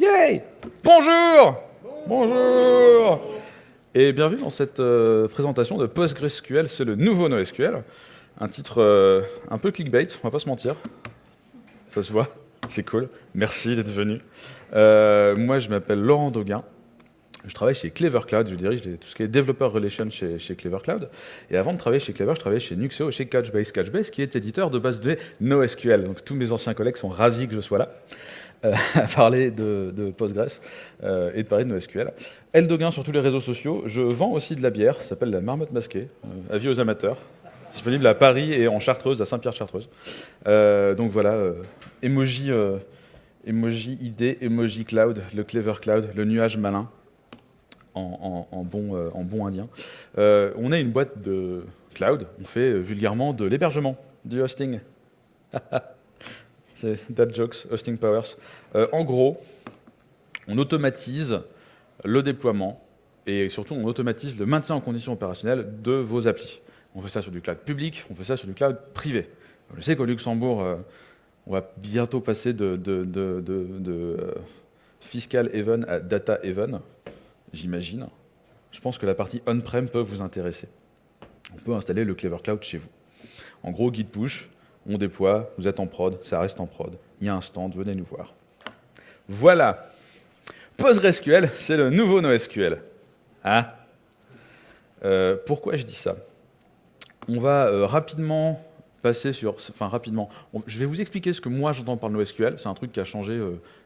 Yay Bonjour Bonjour Et bienvenue dans cette euh, présentation de PostgreSQL, c'est le nouveau NoSQL. Un titre euh, un peu clickbait, on va pas se mentir. Ça se voit, c'est cool. Merci d'être venu. Euh, moi, je m'appelle Laurent Dauguin. Je travaille chez Clever Cloud, je dirige tout ce qui est Developer Relations chez, chez Clever Cloud. Et avant de travailler chez Clever, je travaillais chez Nuxeo, chez Couchbase. Couchbase, qui est éditeur de base de données NoSQL. Donc tous mes anciens collègues sont ravis que je sois là. Euh, à parler de, de Postgres euh, et de parler de NoSQL. Eldoguin sur tous les réseaux sociaux. Je vends aussi de la bière, ça s'appelle la marmotte masquée, euh, avis aux amateurs. Disponible à Paris et en Chartreuse, à Saint-Pierre-Chartreuse. donc voilà, emoji, emoji ID, emoji cloud, le clever cloud, le nuage malin. En, en, bon, en, bon, indien. on est une boîte de cloud, on fait vulgairement de l'hébergement, du hosting. C'est That Jokes, Hosting Powers. Euh, en gros, on automatise le déploiement et surtout on automatise le maintien en condition opérationnelle de vos applis. On fait ça sur du cloud public, on fait ça sur du cloud privé. Je sais qu'au Luxembourg, euh, on va bientôt passer de, euh, fiscal haven à data haven, j'imagine. Je pense que la partie on-prem peut vous intéresser. On peut installer le Clever Cloud chez vous. En gros, git push, on déploie, vous êtes en prod, ça reste en prod. Il y a un stand, venez nous voir. Voilà. PostgreSQL, c'est le nouveau NoSQL. Hein? Euh, pourquoi je dis ça? On va euh, rapidement passer sur... Enfin, rapidement. je vais vous expliquer ce que moi j'entends par NoSQL. C'est un truc qui a changé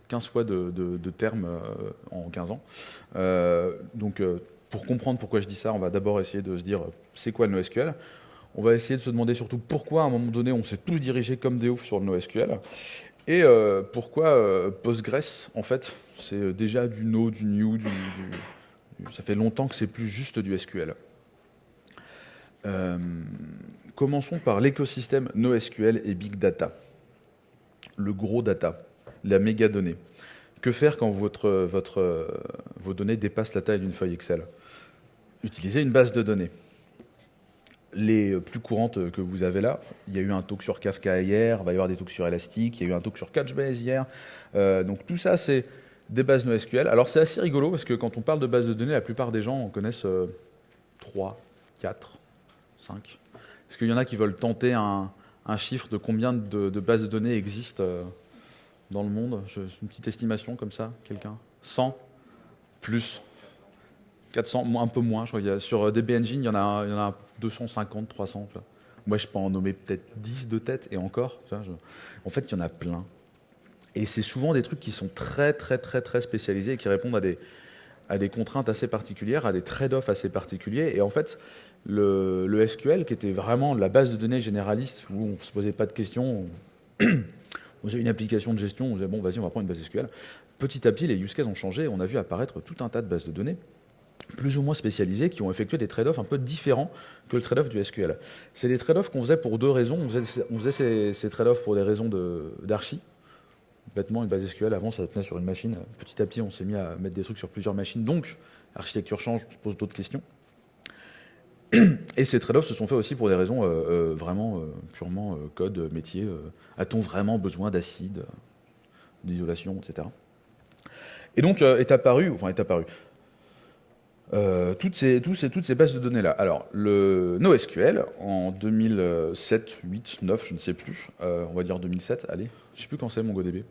15 euh, fois de, de termes en 15 ans. donc, pour comprendre pourquoi je dis ça, on va d'abord essayer de se dire c'est quoi le NoSQL? On va essayer de se demander surtout pourquoi, à un moment donné, on s'est tous dirigés comme des oufs sur le NoSQL. Et euh, pourquoi euh, Postgres, en fait, c'est euh, déjà du No, du New, du, ça fait longtemps que c'est plus juste du SQL. commençons par l'écosystème NoSQL et Big Data. Le gros data, la méga donnée. Que faire quand vos données dépassent la taille d'une feuille Excel? Utiliser une base de données les plus courantes que vous avez là. Il y a eu un talk sur Kafka hier, il va y avoir des talks sur Elastic, il y a eu un talk sur Couchbase hier. Euh, donc tout ça, c'est des bases NoSQL. Alors c'est assez rigolo parce que quand on parle de bases de données, la plupart des gens connaissent 3, 4, 5. Est-ce qu'il y en a qui veulent tenter un, chiffre de combien de, bases de données existent euh, dans le monde? Une petite estimation comme ça, quelqu'un? 100 Plus? 400, un peu moins, je crois. sur DB Engine, il y en a, il y en a 250, 300. Moi, je peux en nommer peut-être 10 de tête, et encore. En fait, il y en a plein. Et c'est souvent des trucs qui sont très, très, très, très spécialisés et qui répondent à des, contraintes assez particulières, à des trade-offs assez particuliers. Et en fait, le, le, SQL, qui était vraiment la base de données généraliste, où on ne se posait pas de questions, on faisait une application de gestion, on disait, bon, vas-y, on va prendre une base SQL. Petit à petit, les use cases ont changé, on a vu apparaître tout un tas de bases de données plus ou moins spécialisés qui ont effectué des trade-offs un peu différents que le trade-off du SQL. C'est des trade-offs qu'on faisait pour deux raisons. On faisait, ces, trade-offs pour des raisons d'archi. Bêtement, une base SQL, avant, ça tenait sur une machine. Petit à petit, on s'est mis à mettre des trucs sur plusieurs machines. Donc, l'architecture change, on se pose d'autres questions. Et ces trade-offs se sont faits aussi pour des raisons euh, euh, vraiment euh, purement code, métier. A-t-on vraiment besoin d'acide, d'isolation, etc. Et donc est apparu, enfin est apparu, euh, toutes, ces, bases de données-là. Alors, le NoSQL, en 2007, 8, 9, je ne sais plus, euh, on va dire 2007, allez, je ne sais plus quand c'est MongoDB.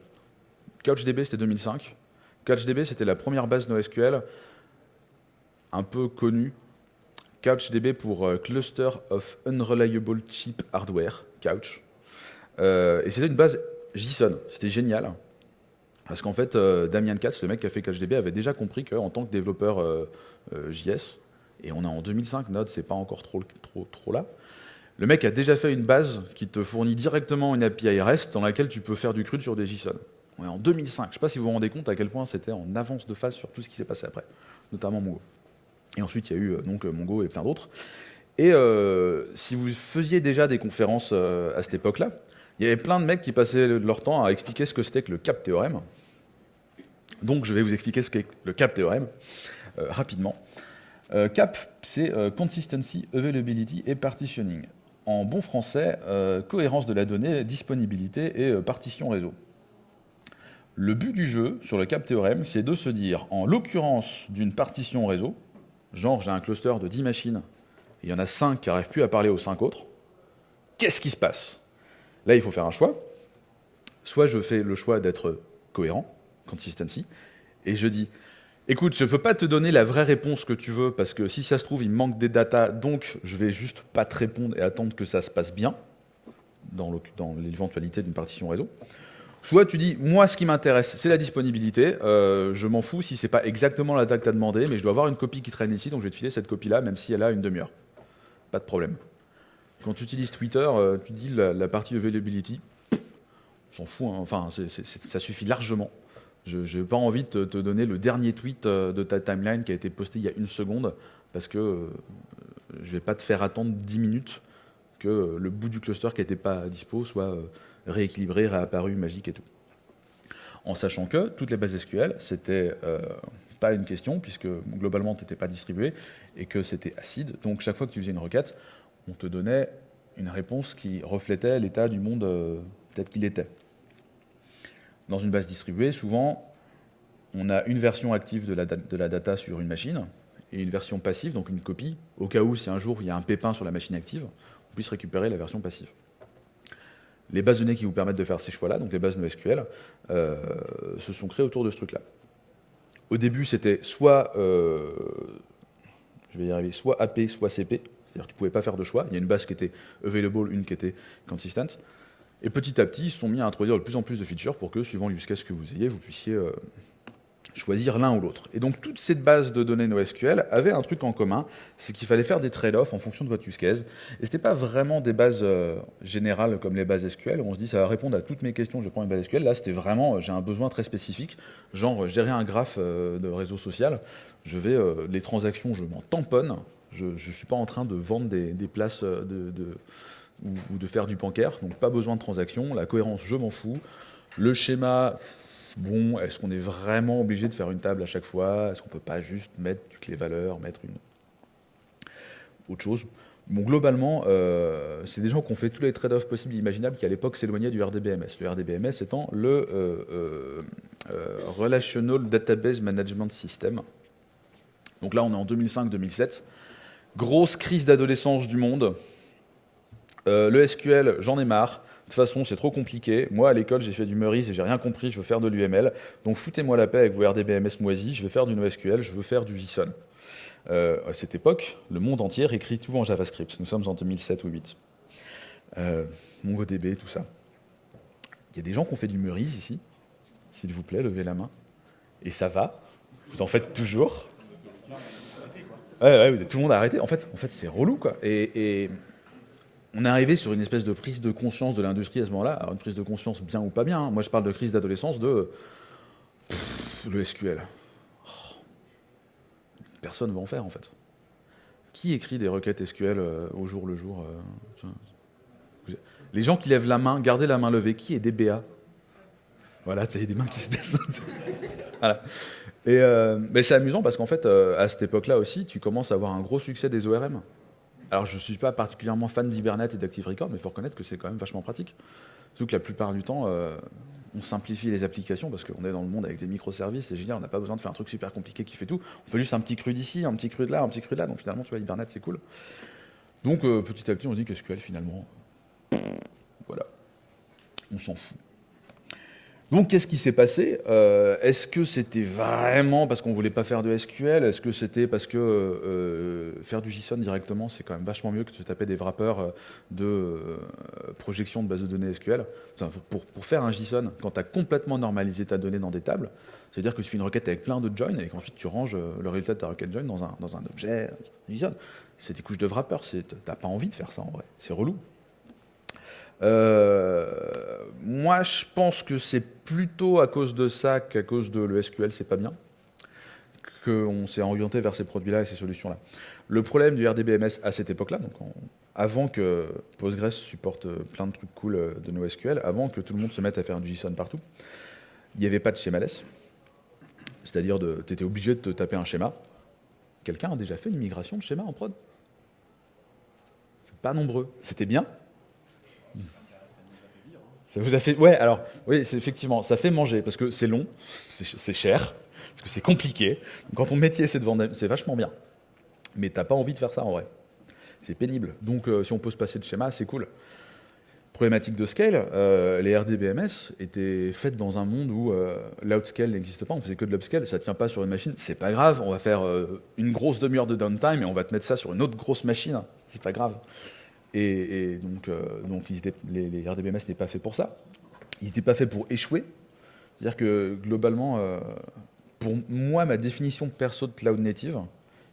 CouchDB, c'était 2005. CouchDB, c'était la première base NoSQL un peu connue. CouchDB pour euh, Cluster of Unreliable Cheap Hardware, Couch. et c'était une base JSON, c'était génial. Parce qu'en fait, Damien Katz, le mec qui a fait CouchDB, avait déjà compris qu'en tant que développeur euh, JS, et on est en 2005, Node, c'est pas encore trop, là. Le mec a déjà fait une base qui te fournit directement une API REST dans laquelle tu peux faire du CRUD sur des JSON. On est en 2005. Je ne sais pas si vous vous rendez compte à quel point c'était en avance de phase sur tout ce qui s'est passé après, notamment Mongo. Et ensuite, il y a eu euh, donc Mongo et plein d'autres. Et euh, si vous faisiez déjà des conférences à cette époque-là, il y avait plein de mecs qui passaient leur temps à expliquer ce que c'était que le CAP théorème. Donc, je vais vous expliquer ce qu'est le CAP théorème. Euh, rapidement. Euh, CAP, c'est euh, Consistency, Availability et Partitioning. En bon français, cohérence de la donnée, disponibilité et partition réseau. Le but du jeu, sur le cap théorème, c'est de se dire, en l'occurrence d'une partition réseau, genre j'ai un cluster de 10 machines, il y en a 5 qui n'arrivent plus à parler aux 5 autres, qu'est-ce qui se passe? Là, il faut faire un choix. Soit je fais le choix d'être cohérent, consistency, et je dis, écoute, je ne peux pas te donner la vraie réponse que tu veux, parce que si ça se trouve, il manque des datas, donc je vais juste pas te répondre et attendre que ça se passe bien, dans l'éventualité d'une partition réseau. Soit tu dis, moi, ce qui m'intéresse, c'est la disponibilité. Euh, je m'en fous si c'est pas exactement la date que tu as demandé, mais je dois avoir une copie qui traîne ici, donc je vais te filer cette copie-là, même si elle a une demi-heure. Pas de problème. Quand tu utilises Twitter, euh, tu dis la, partie availability, on s'en fout, hein. enfin, ça suffit largement. Je n'ai pas envie de te, donner le dernier tweet euh, de ta timeline qui a été posté il y a une seconde, parce que je ne vais pas te faire attendre 10 minutes que le bout du cluster qui n'était pas dispo soit rééquilibré, réapparu, magique et tout. En sachant que toutes les bases SQL, c'était euh, pas une question, puisque globalement, tu n'étais pas distribué, et que c'était acide. Donc chaque fois que tu faisais une requête, on te donnait une réponse qui reflétait l'état du monde euh, tel qu'il était. Dans une base distribuée, souvent, on a une version active de la, data sur une machine, et une version passive, donc une copie, au cas où si un jour il y a un pépin sur la machine active, on puisse récupérer la version passive les bases données qui vous permettent de faire ces choix-là, donc les bases NoSQL, euh, se sont créées autour de ce truc-là. Au début, c'était soit, euh, je vais soit AP, soit CP, c'est-à-dire que tu ne pouvais pas faire de choix. Il y a une base qui était available, une qui était consistent. Et petit à petit, ils se sont mis à introduire de plus en plus de features pour que, suivant l'use case que vous ayez, vous puissiez euh, choisir l'un ou l'autre. Et donc toute cette base de données NoSQL avait un truc en commun, c'est qu'il fallait faire des trade-offs en fonction de votre use case. Et ce n'était pas vraiment des bases euh, générales comme les bases SQL, où on se dit ça va répondre à toutes mes questions, je prends une base SQL. Là, c'était vraiment, euh, j'ai un besoin très spécifique, genre gérer un graphe de réseau social, je vais, les transactions, je m'en tamponne, je ne suis pas en train de vendre des, places de, ou, de faire du bancaire, donc pas besoin de transactions, la cohérence, je m'en fous. Le schéma, bon, est-ce qu'on est vraiment obligé de faire une table à chaque fois? Est-ce qu'on ne peut pas juste mettre du clé valeur, mettre une autre chose? Bon, globalement, euh, c'est des gens qui ont fait tous les trade-offs possibles et imaginables qui, à l'époque, s'éloignaient du RDBMS. Le RDBMS étant le euh, euh, Relational Database Management System. Donc là, on est en 2005-2007. Grosse crise d'adolescence du monde. le SQL, j'en ai marre. De toute façon, c'est trop compliqué. Moi, à l'école, j'ai fait du Meurice et j'ai rien compris. Je veux faire de l'UML. Donc, foutez-moi la paix avec vos RDBMS moisis. Je vais faire du NoSQL. Je veux faire du JSON. Euh, à cette époque, le monde entier écrit tout en JavaScript. Nous sommes en 2007 ou 2008. Euh, MongoDB, tout ça. Il y a des gens qui ont fait du Meurice ici. S'il vous plaît, levez la main. Et ça va. Vous en faites toujours. Tout le monde a arrêté. En fait, en fait c'est relou, quoi. et on est arrivé sur une espèce de prise de conscience de l'industrie à ce moment-là. Une prise de conscience bien ou pas bien. Hein. Moi, je parle de crise d'adolescence de le SQL. Personne ne va en faire en fait. Qui écrit des requêtes SQL euh, au jour le jour euh, Les gens qui lèvent la main, gardez la main levée. Qui est DBA Voilà, il y a des mains qui se descendent. voilà. Et euh, mais c'est amusant parce qu'en fait, à cette époque-là aussi, tu commences à avoir un gros succès des ORM. Alors, je ne suis pas particulièrement fan d'Hibernate et d'Active Record, mais il faut reconnaître que c'est quand même vachement pratique. Surtout que la plupart du temps, euh, on simplifie les applications parce qu'on est dans le monde avec des microservices, c'est génial, on n'a pas besoin de faire un truc super compliqué qui fait tout. On fait juste un petit cru d'ici, un petit cru de là, un petit cru de là. Donc finalement, tu vois, Hibernate, c'est cool. Donc euh, petit à petit, on se dit qu'SQL, finalement, voilà, on s'en fout. Donc, qu'est-ce qui s'est passé euh, Est-ce que c'était vraiment parce qu'on voulait pas faire de SQL Est-ce que c'était parce que euh, faire du JSON directement, c'est quand même vachement mieux que de taper des wrappers euh, de projection de base de données SQL pour, faire un JSON, quand tu as complètement normalisé ta donnée dans des tables, c'est-à-dire que tu fais une requête avec plein de joins et qu'ensuite tu ranges le résultat de ta requête join dans un, objet JSON. C'est des couches de wrapper, tu n'as pas envie de faire ça en vrai. C'est relou. Euh, moi, je pense que c'est plutôt à cause de ça qu'à cause de le SQL, c'est pas bien, qu'on s'est orienté vers ces produits-là et ces solutions-là. Le problème du RDBMS à cette époque-là, donc avant que Postgres supporte plein de trucs cool de nos SQL, avant que tout le monde se mette à faire du JSON partout, il n'y avait pas de schémaless. C'est-à-dire, tu étais obligé de te taper un schéma. Quelqu'un a déjà fait une migration de schéma en prod C'est pas nombreux. C'était bien, Ça vous a fait. Ouais, alors, oui, effectivement, ça fait manger parce que c'est long, c'est cher, parce que c'est compliqué. Quand ton métier c'est de vendre, c'est vachement bien. Mais t'as pas envie de faire ça en vrai. C'est pénible. Donc, euh, si on peut se passer de schéma, c'est cool. Problématique de scale, euh, les RDBMS étaient faites dans un monde où euh, l'outscale n'existe pas, on faisait que de l'upscale, ça tient pas sur une machine, c'est pas grave, on va faire une grosse demi-heure de downtime et on va te mettre ça sur une autre grosse machine, c'est pas grave. Et, donc, donc les, RDBMS n'étaient pas faits pour ça. Ils n'étaient pas faits pour échouer. C'est-à-dire que globalement, pour moi, ma définition perso de cloud native,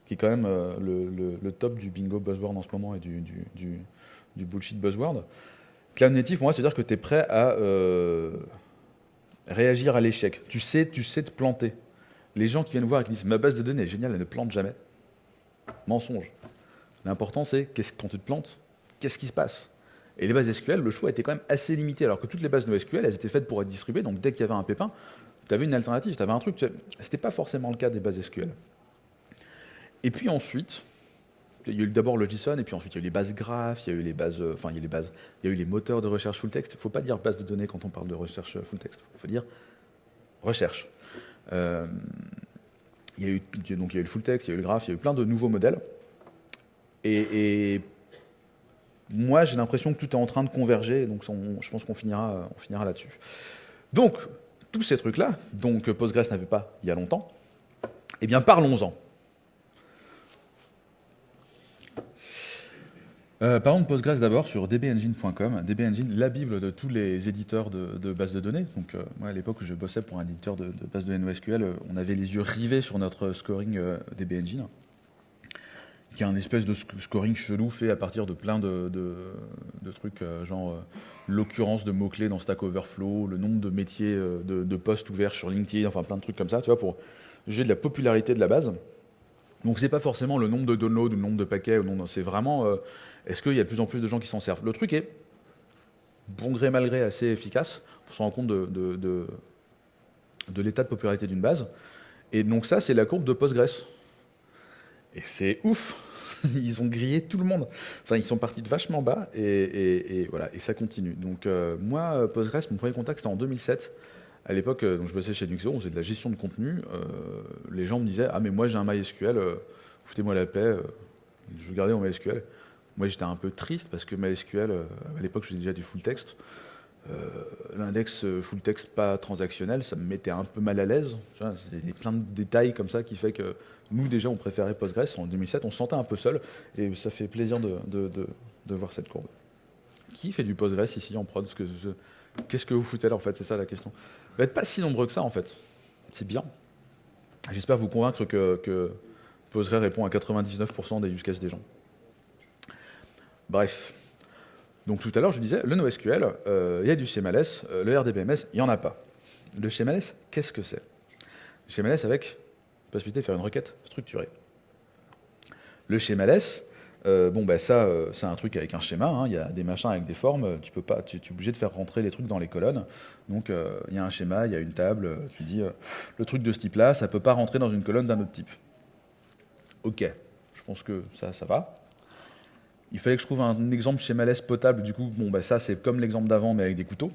qui est quand même euh, le, top du bingo buzzword en ce moment et du, bullshit buzzword. Cloud native, pour moi, c'est-à-dire que tu es prêt à euh, réagir à l'échec. Tu sais, tu sais te planter. Les gens qui viennent voir et qui disent ma base de données est géniale, elle ne plante jamais. Mensonge. L'important, c'est quand tu te plantes, qu'est-ce qui se passe? Et les bases SQL, le choix était quand même assez limité, alors que toutes les bases NoSQL, elles étaient faites pour être distribuées, donc dès qu'il y avait un pépin, tu avais une alternative, tu avais un truc. Ce n'était pas forcément le cas des bases SQL. Et puis ensuite, il y a eu d'abord le JSON, et puis ensuite il y a eu les bases graphes, il y a eu les bases, euh, enfin il y a eu les moteurs de recherche full text. Il ne faut pas dire base de données quand on parle de recherche full text. Il faut dire recherche. Euh, il y a eu donc il y a eu le full text, il y a eu le graph, il y a eu plein de nouveaux modèles. Et, moi j'ai l'impression que tout est en train de converger, donc je pense qu'on finira, on finira là-dessus. Donc tous ces trucs-là, donc Postgres n'avait pas il y a longtemps, eh bien parlons-en. Euh, parlons de Postgres d'abord sur dbengine.com. dbengine, la bible de tous les éditeurs de, bases de données. Donc, euh, moi, à l'époque où je bossais pour un éditeur de, bases de données NoSQL, euh, on avait les yeux rivés sur notre scoring dbengine, qui est un espèce de scoring chelou fait à partir de plein de, trucs, genre l'occurrence de mots-clés dans Stack Overflow, le nombre de métiers de, postes ouverts sur LinkedIn, enfin plein de trucs comme ça, tu vois, pour juger de la popularité de la base. Donc c'est pas forcément le nombre de downloads ou le nombre de paquets, c'est vraiment est-ce qu'il y a de plus en plus de gens qui s'en servent? Le truc est, bon gré mal gré, assez efficace pour se rendre compte de, de, l'état de popularité d'une base. Et donc ça, c'est la courbe de Postgres. Et c'est ouf Ils ont grillé tout le monde. Enfin, ils sont partis de vachement bas et, voilà, et ça continue. Donc euh, moi, Postgres, mon premier contact, c'était en 2007. À l'époque, euh, je bossais chez Nuxo, on faisait de la gestion de contenu. Euh, les gens me disaient « Ah mais moi j'ai un MySQL, foutez-moi la paix, je veux garder mon MySQL ». Moi, j'étais un peu triste parce que MySQL, euh, à l'époque, je faisais déjà du full text. Euh, l'index euh, full text pas transactionnel, ça me mettait un peu mal à l'aise. Il y a plein de détails comme ça qui fait que nous, déjà, on préférait Postgres. En 2007, on se sentait un peu seul et ça fait plaisir de, voir cette courbe. Qui fait du Postgres ici en prod Qu'est-ce que vous foutez là, en fait? C'est ça la question. Vous n'êtes pas si nombreux que ça, en fait. C'est bien. J'espère vous convaincre que, Postgres répond à 99% des use cases des gens. Bref. Donc tout à l'heure, je disais, le NoSQL, euh, il y a du CMLS, euh, le RDBMS, il n'y en a pas. Le CMLS, qu'est-ce que c'est? Le CMLS avec possibilité de faire une requête structurée. Le CMLS, euh, bon, ben ça, c'est un truc avec un schéma, hein. il y a des machins avec des formes, tu peux pas, tu, es obligé de faire rentrer les trucs dans les colonnes. Donc il y a un schéma, il y a une table, tu dis, le truc de ce type-là, ça peut pas rentrer dans une colonne d'un autre type. Ok, je pense que ça, ça va. Il fallait que je trouve un exemple chez Malès potable. Du coup, bon, bah, ça, c'est comme l'exemple d'avant, mais avec des couteaux.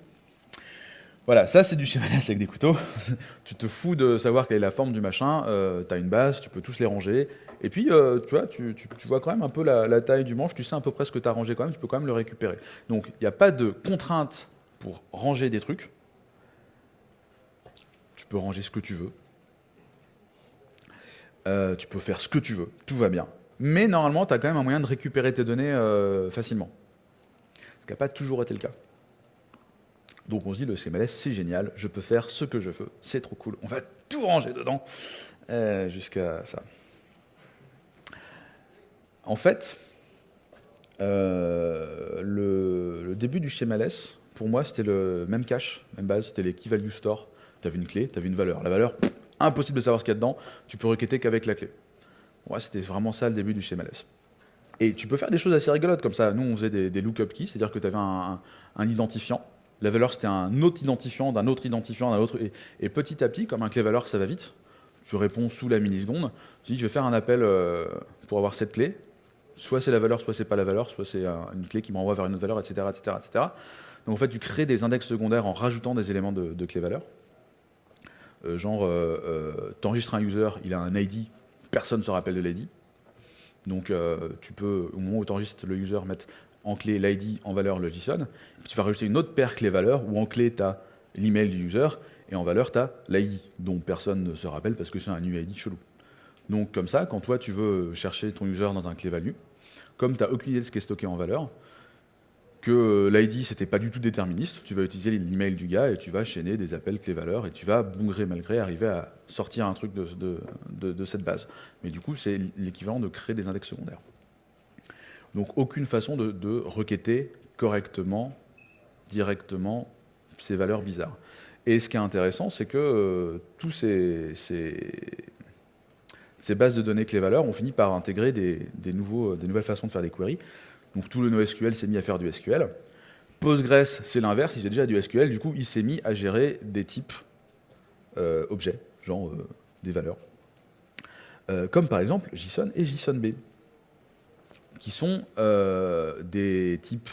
Voilà, ça, c'est du chez avec des couteaux. tu te fous de savoir quelle est la forme du machin. Euh, tu as une base, tu peux tous les ranger. Et puis, euh, tu vois, tu, vois quand même un peu la, taille du manche. Tu sais un peu près ce que tu as rangé quand même. Tu peux quand même le récupérer. Donc, il n'y a pas de contrainte pour ranger des trucs. Tu peux ranger ce que tu veux. Euh, tu peux faire ce que tu veux. Tout va bien mais normalement, tu as quand même un moyen de récupérer tes données euh, facilement. Ce qui n'a pas toujours été le cas. Donc on se dit, le CMLS, c'est génial, je peux faire ce que je veux, c'est trop cool, on va tout ranger dedans, euh, jusqu'à ça. En fait, euh, le, début du CMLS, pour moi, c'était le même cache, même base, c'était les key value store. Tu avais une clé, tu avais une valeur. La valeur, impossible de savoir ce qu'il y a dedans, tu peux requêter qu'avec la clé. Ouais, c'était vraiment ça le début du schéma LS. Et tu peux faire des choses assez rigolotes comme ça. Nous, on faisait des, des lookup keys, c'est-à-dire que tu avais un, identifiant. La valeur, c'était un autre identifiant, d'un autre identifiant, d'un autre. Et, petit à petit, comme un clé valeur, ça va vite. Tu réponds sous la milliseconde. Tu dis, je vais faire un appel euh, pour avoir cette clé. Soit c'est la valeur, soit c'est pas la valeur, soit c'est une clé qui me renvoie vers une autre valeur, etc., etc., etc. Donc en fait, tu crées des index secondaires en rajoutant des éléments de, de clé-valeur. Euh, genre, euh, tu enregistres un user, il a un ID, personne ne se rappelle de l'ID. Donc tu peux, au moment où tu enregistres le user, mettre en clé l'ID en valeur le JSON. Puis tu vas rajouter une autre paire clé-valeur où en clé tu as l'email du user et en valeur tu as l'ID, dont personne ne se rappelle parce que c'est un UID chelou. Donc comme ça, quand toi tu veux chercher ton user dans un clé value, comme tu n'as aucune idée de ce qui est stocké en valeur, que l'ID c'était pas du tout déterministe, tu vas utiliser l'email du gars et tu vas chaîner des appels clé valeur et tu vas, bon gré mal arriver à sortir un truc de, cette base. Mais du coup, c'est l'équivalent de créer des index secondaires. Donc aucune façon de, requêter correctement, directement, ces valeurs bizarres. Et ce qui est intéressant, c'est que euh, tous ces, bases de données clé-valeur ont fini par intégrer des, nouvelles façons de faire des queries. Donc tout le NoSQL s'est mis à faire du SQL. Postgres, c'est l'inverse, il fait déjà du SQL, du coup il s'est mis à gérer des types euh, objets, genre euh, des valeurs. Euh, comme par exemple JSON et JSONB, qui sont des types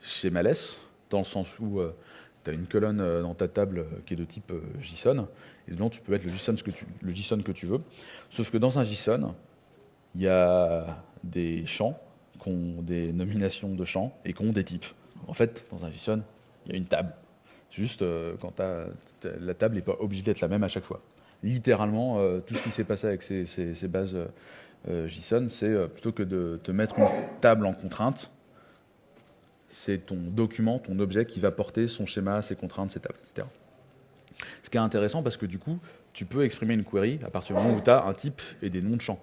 schemaless, dans le sens où tu as une colonne dans ta table qui est de type JSON, et dedans tu peux mettre le JSON que tu, le JSON que tu veux. Sauf que dans un JSON, il y a des champs qui des nominations de champs et qui ont des types. En fait, dans un JSON, il y a une table. Juste, euh, quand la table n'est pas obligée d'être la même à chaque fois. Littéralement, euh, tout ce qui s'est passé avec ces, bases euh, JSON, c'est plutôt que de te mettre une table en contrainte, c'est ton document, ton objet qui va porter son schéma, ses contraintes, ses tables, etc. Ce qui est intéressant parce que du coup, tu peux exprimer une query à partir du moment où tu as un type et des noms de champs.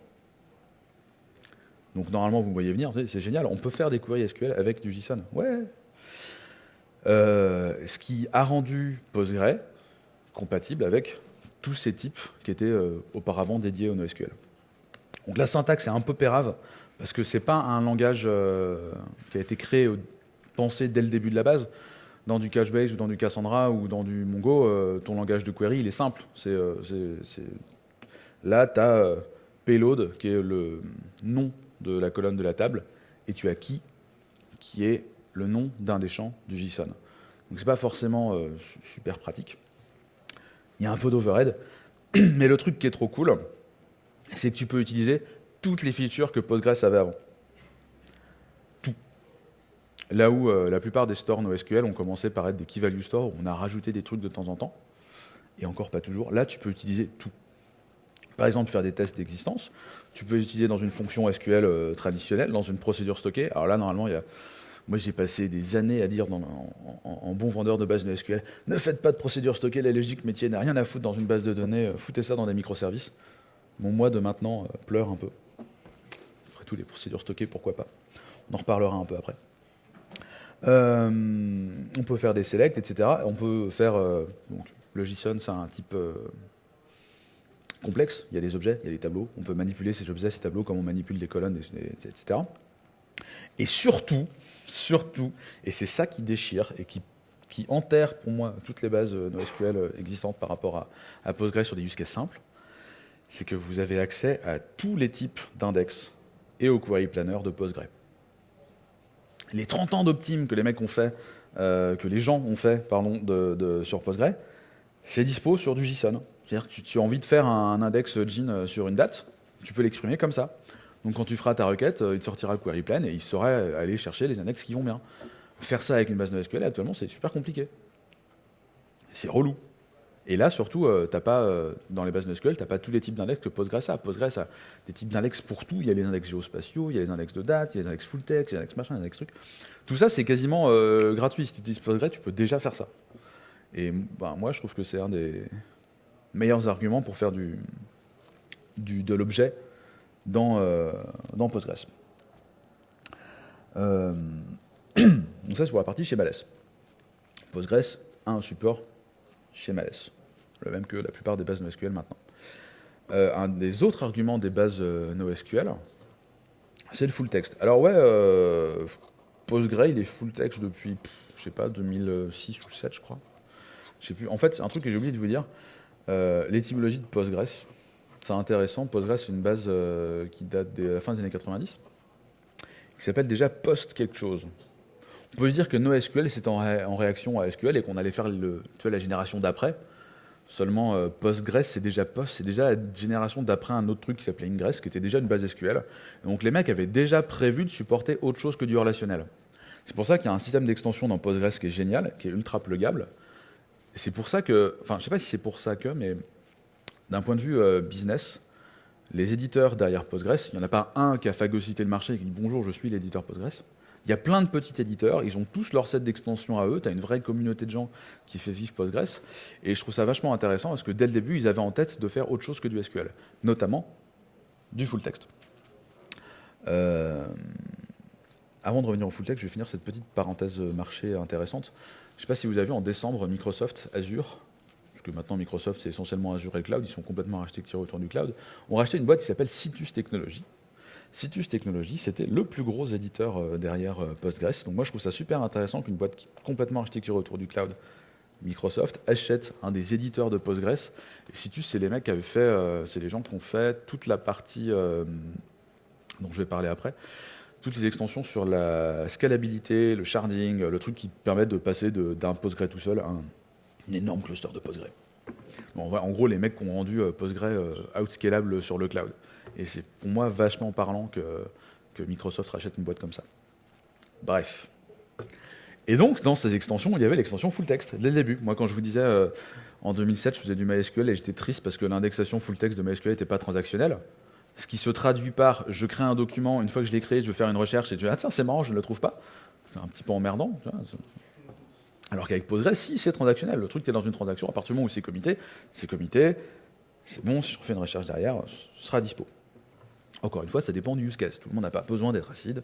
Donc normalement, vous me voyez venir, c'est génial, on peut faire des queries SQL avec du JSON. Ouais. Euh, ce qui a rendu Postgre compatible avec tous ces types qui étaient euh, auparavant dédiés au NoSQL. Donc la syntaxe est un peu pérave, parce que ce n'est pas un langage euh, qui a été créé, pensé dès le début de la base dans du Cachebase ou dans du Cassandra ou dans du Mongo, euh, ton langage de query, il est simple. Euh, là, tu as euh, payload, qui est le nom de la colonne de la table, et tu as key, qui est le nom d'un des champs du JSON. Donc c'est pas forcément super pratique. Il y a un peu d'overhead, mais le truc qui est trop cool, c'est que tu peux utiliser toutes les features que Postgres avait avant. Là où euh, la plupart des stores NoSQL ont commencé par être des key value stores, où on a rajouté des trucs de temps en temps, et encore pas toujours, là tu peux utiliser tout. Par exemple, faire des tests d'existence, tu peux utiliser dans une fonction SQL euh, traditionnelle, dans une procédure stockée. Alors là, normalement, il moi j'ai passé des années à dire en, bon vendeur de base NoSQL, ne faites pas de procédure stockée, la logique métier n'a rien à foutre dans une base de données, euh, foutez ça dans des microservices. Mon moi de maintenant pleure un peu. Après tout, les procédures stockées, pourquoi pas On en reparlera un peu après. Euh, on peut faire des selects, etc. On peut faire. Euh, le JSON, c'est un type euh, complexe. Il y a des objets, il y a des tableaux. On peut manipuler ces objets, ces tableaux, comme on manipule des colonnes, etc. Et surtout, surtout, et c'est ça qui déchire et qui, enterre pour moi toutes les bases NoSQL existantes par rapport à, à Postgre sur des use cases simples, c'est que vous avez accès à tous les types d'index et au query planner de Postgre les 30 ans d'Optim que les mecs ont fait, euh, que les gens ont fait pardon, sur Postgre, c'est dispo sur du JSON. C'est-à-dire que tu, as envie de faire un, index GIN euh, sur une date, tu peux l'exprimer comme ça. Donc quand tu feras ta requête, euh, il te sortira le query plan et il saurait aller chercher les index qui vont bien. Faire ça avec une base NoSQL, actuellement, c'est super compliqué. C'est relou. Et là, surtout, euh, pas, euh, dans les bases NoSQL, tu n'as pas tous les types d'index que Postgres a. Postgres a des types d'index pour tout. Il y a les index géospatiaux, il y a les index de date, il y a les index full text, il y a les index machin, les index trucs. Tout ça, c'est quasiment euh, gratuit. Si tu utilises Postgres, tu peux déjà faire ça. Et bah, moi, je trouve que c'est un des meilleurs arguments pour faire du, de l'objet dans, dans Postgres. donc ça, c'est pour la partie chez Males. Postgres a un support chez Males le même que la plupart des bases NoSQL maintenant. Euh, un des autres arguments des bases euh, NoSQL, c'est le full text. Alors ouais, euh, Postgre, il est full text depuis, je sais pas, 2006 ou 2007, je crois. Je sais plus. En fait, c'est un truc que j'ai oublié de vous dire. L'étymologie de Postgres, c'est intéressant. Postgres, c'est une base qui date de la fin des années 90, qui s'appelle déjà Post quelque chose. On peut se dire que NoSQL, c'était en, réaction à SQL et qu'on allait faire la génération d'après. Seulement, euh, Postgres, c'est déjà Post, c'est déjà la génération d'après un autre truc qui s'appelait Ingress, qui était déjà une base SQL. Donc les mecs avaient déjà prévu de supporter autre chose que du relationnel. C'est pour ça qu'il y a un système d'extension dans Postgres qui est génial, qui est ultra pluggable. C'est pour ça que, enfin, je sais pas si c'est pour ça que, mais d'un point de vue euh, business, les éditeurs derrière Postgres, il n'y en a pas un qui a phagocyté le marché et qui dit bonjour, je suis l'éditeur Postgres. Il y a plein de petits éditeurs, ils ont tous leur set d'extensions à eux, tu as une vraie communauté de gens qui fait vivre Postgres, et je trouve ça vachement intéressant parce que dès le début, ils avaient en tête de faire autre chose que du SQL, notamment du full text. Euh, avant de revenir au full text, je vais finir cette petite parenthèse marché intéressante. Je ne sais pas si vous avez vu en décembre, Microsoft, Azure, que maintenant Microsoft c'est essentiellement Azure et le cloud, ils sont complètement rachetés autour du cloud, ont racheté une boîte qui s'appelle Citus Technologies, Citus Technologies, c'était le plus gros éditeur euh, derrière euh, Postgres. Donc moi, je trouve ça super intéressant qu'une boîte complètement architecturée autour du cloud, Microsoft, achète un des éditeurs de Postgres. Et Citus, c'est les mecs qui fait, euh, c'est les gens qui ont fait toute la partie dont je vais parler après, toutes les extensions sur la scalabilité, le sharding, le truc qui permet de passer d'un Postgre tout seul à un, énorme cluster de Postgre. en gros, les mecs qui ont rendu Postgre outscalable sur le cloud. Et c'est pour moi vachement parlant que, Microsoft rachète une boîte comme ça. Bref. Et donc, dans ces extensions, il y avait l'extension full text, dès le début. Moi, quand je vous disais, euh, en 2007, je faisais du MySQL et j'étais triste parce que l'indexation full text de MySQL n'était pas transactionnelle. Ce qui se traduit par, je crée un document, une fois que je l'ai créé, je veux faire une recherche et je dis, ah tiens, c'est marrant, je ne le trouve pas. C'est un petit peu emmerdant. Alors qu'avec Postgres, si, c'est transactionnel. Le truc, tu es dans une transaction, à partir du moment où c'est comité, c'est comité, c'est bon, si je refais une recherche derrière, ce sera dispo. Encore une fois, ça dépend du use case. Tout le monde n'a pas besoin d'être acide.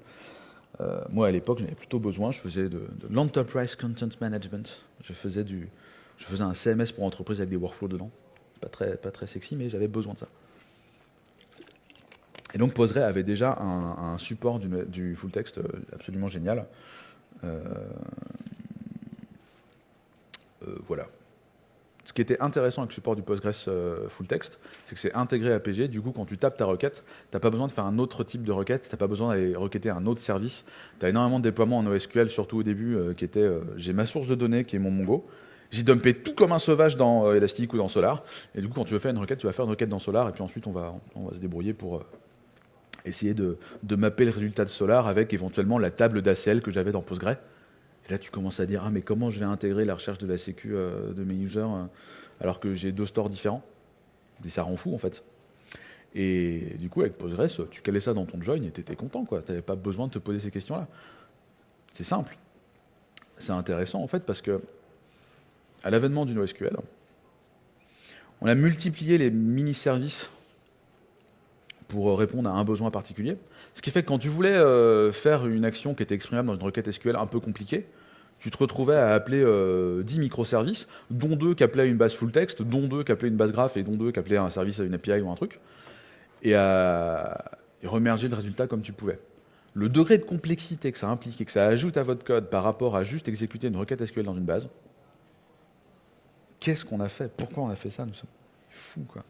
Euh, moi, à l'époque, j'en avais plutôt besoin. Je faisais de, l'enterprise content management. Je faisais, du, je faisais un CMS pour entreprise avec des workflows dedans. Pas très, pas très sexy, mais j'avais besoin de ça. Et donc, Postgre avait déjà un, support du, full text euh, absolument génial. Euh, voilà ce qui était intéressant avec le support du Postgres euh, full text, c'est que c'est intégré à PG. Du coup, quand tu tapes ta requête, tu n'as pas besoin de faire un autre type de requête, tu n'as pas besoin d'aller requêter un autre service. Tu as énormément de déploiements en OSQL, surtout au début, euh, qui était euh, j'ai ma source de données qui est mon Mongo. J'ai dumpé tout comme un sauvage dans Elastic ou dans Solar. Et du coup, quand tu veux faire une requête, tu vas faire une requête dans Solar, et puis ensuite, on va, on va se débrouiller pour essayer de, de, mapper le résultat de Solar avec éventuellement la table d'ACL que j'avais dans Postgre. Et là, tu commences à dire, ah, mais comment je vais intégrer la recherche de la sécu euh, de mes users euh, alors que j'ai deux stores différents? Et ça rend fou, en fait. Et du coup, avec Postgres, tu calais ça dans ton join et tu étais content, quoi. Tu n'avais pas besoin de te poser ces questions-là. C'est simple. C'est intéressant, en fait, parce que à l'avènement du NoSQL, on a multiplié les mini-services pour répondre à un besoin particulier. Ce qui fait que quand tu voulais euh, faire une action qui était exprimable dans une requête SQL un peu compliquée, tu te retrouvais à appeler 10 euh, microservices, dont deux qui appelaient une base full text, dont deux qui appelaient une base graph et dont deux qui appelaient un service à une API ou un truc, et à remerger le résultat comme tu pouvais. Le degré de complexité que ça implique et que ça ajoute à votre code par rapport à juste exécuter une requête SQL dans une base, qu'est-ce qu'on a fait? Pourquoi on a fait ça? Nous sommes fous, quoi.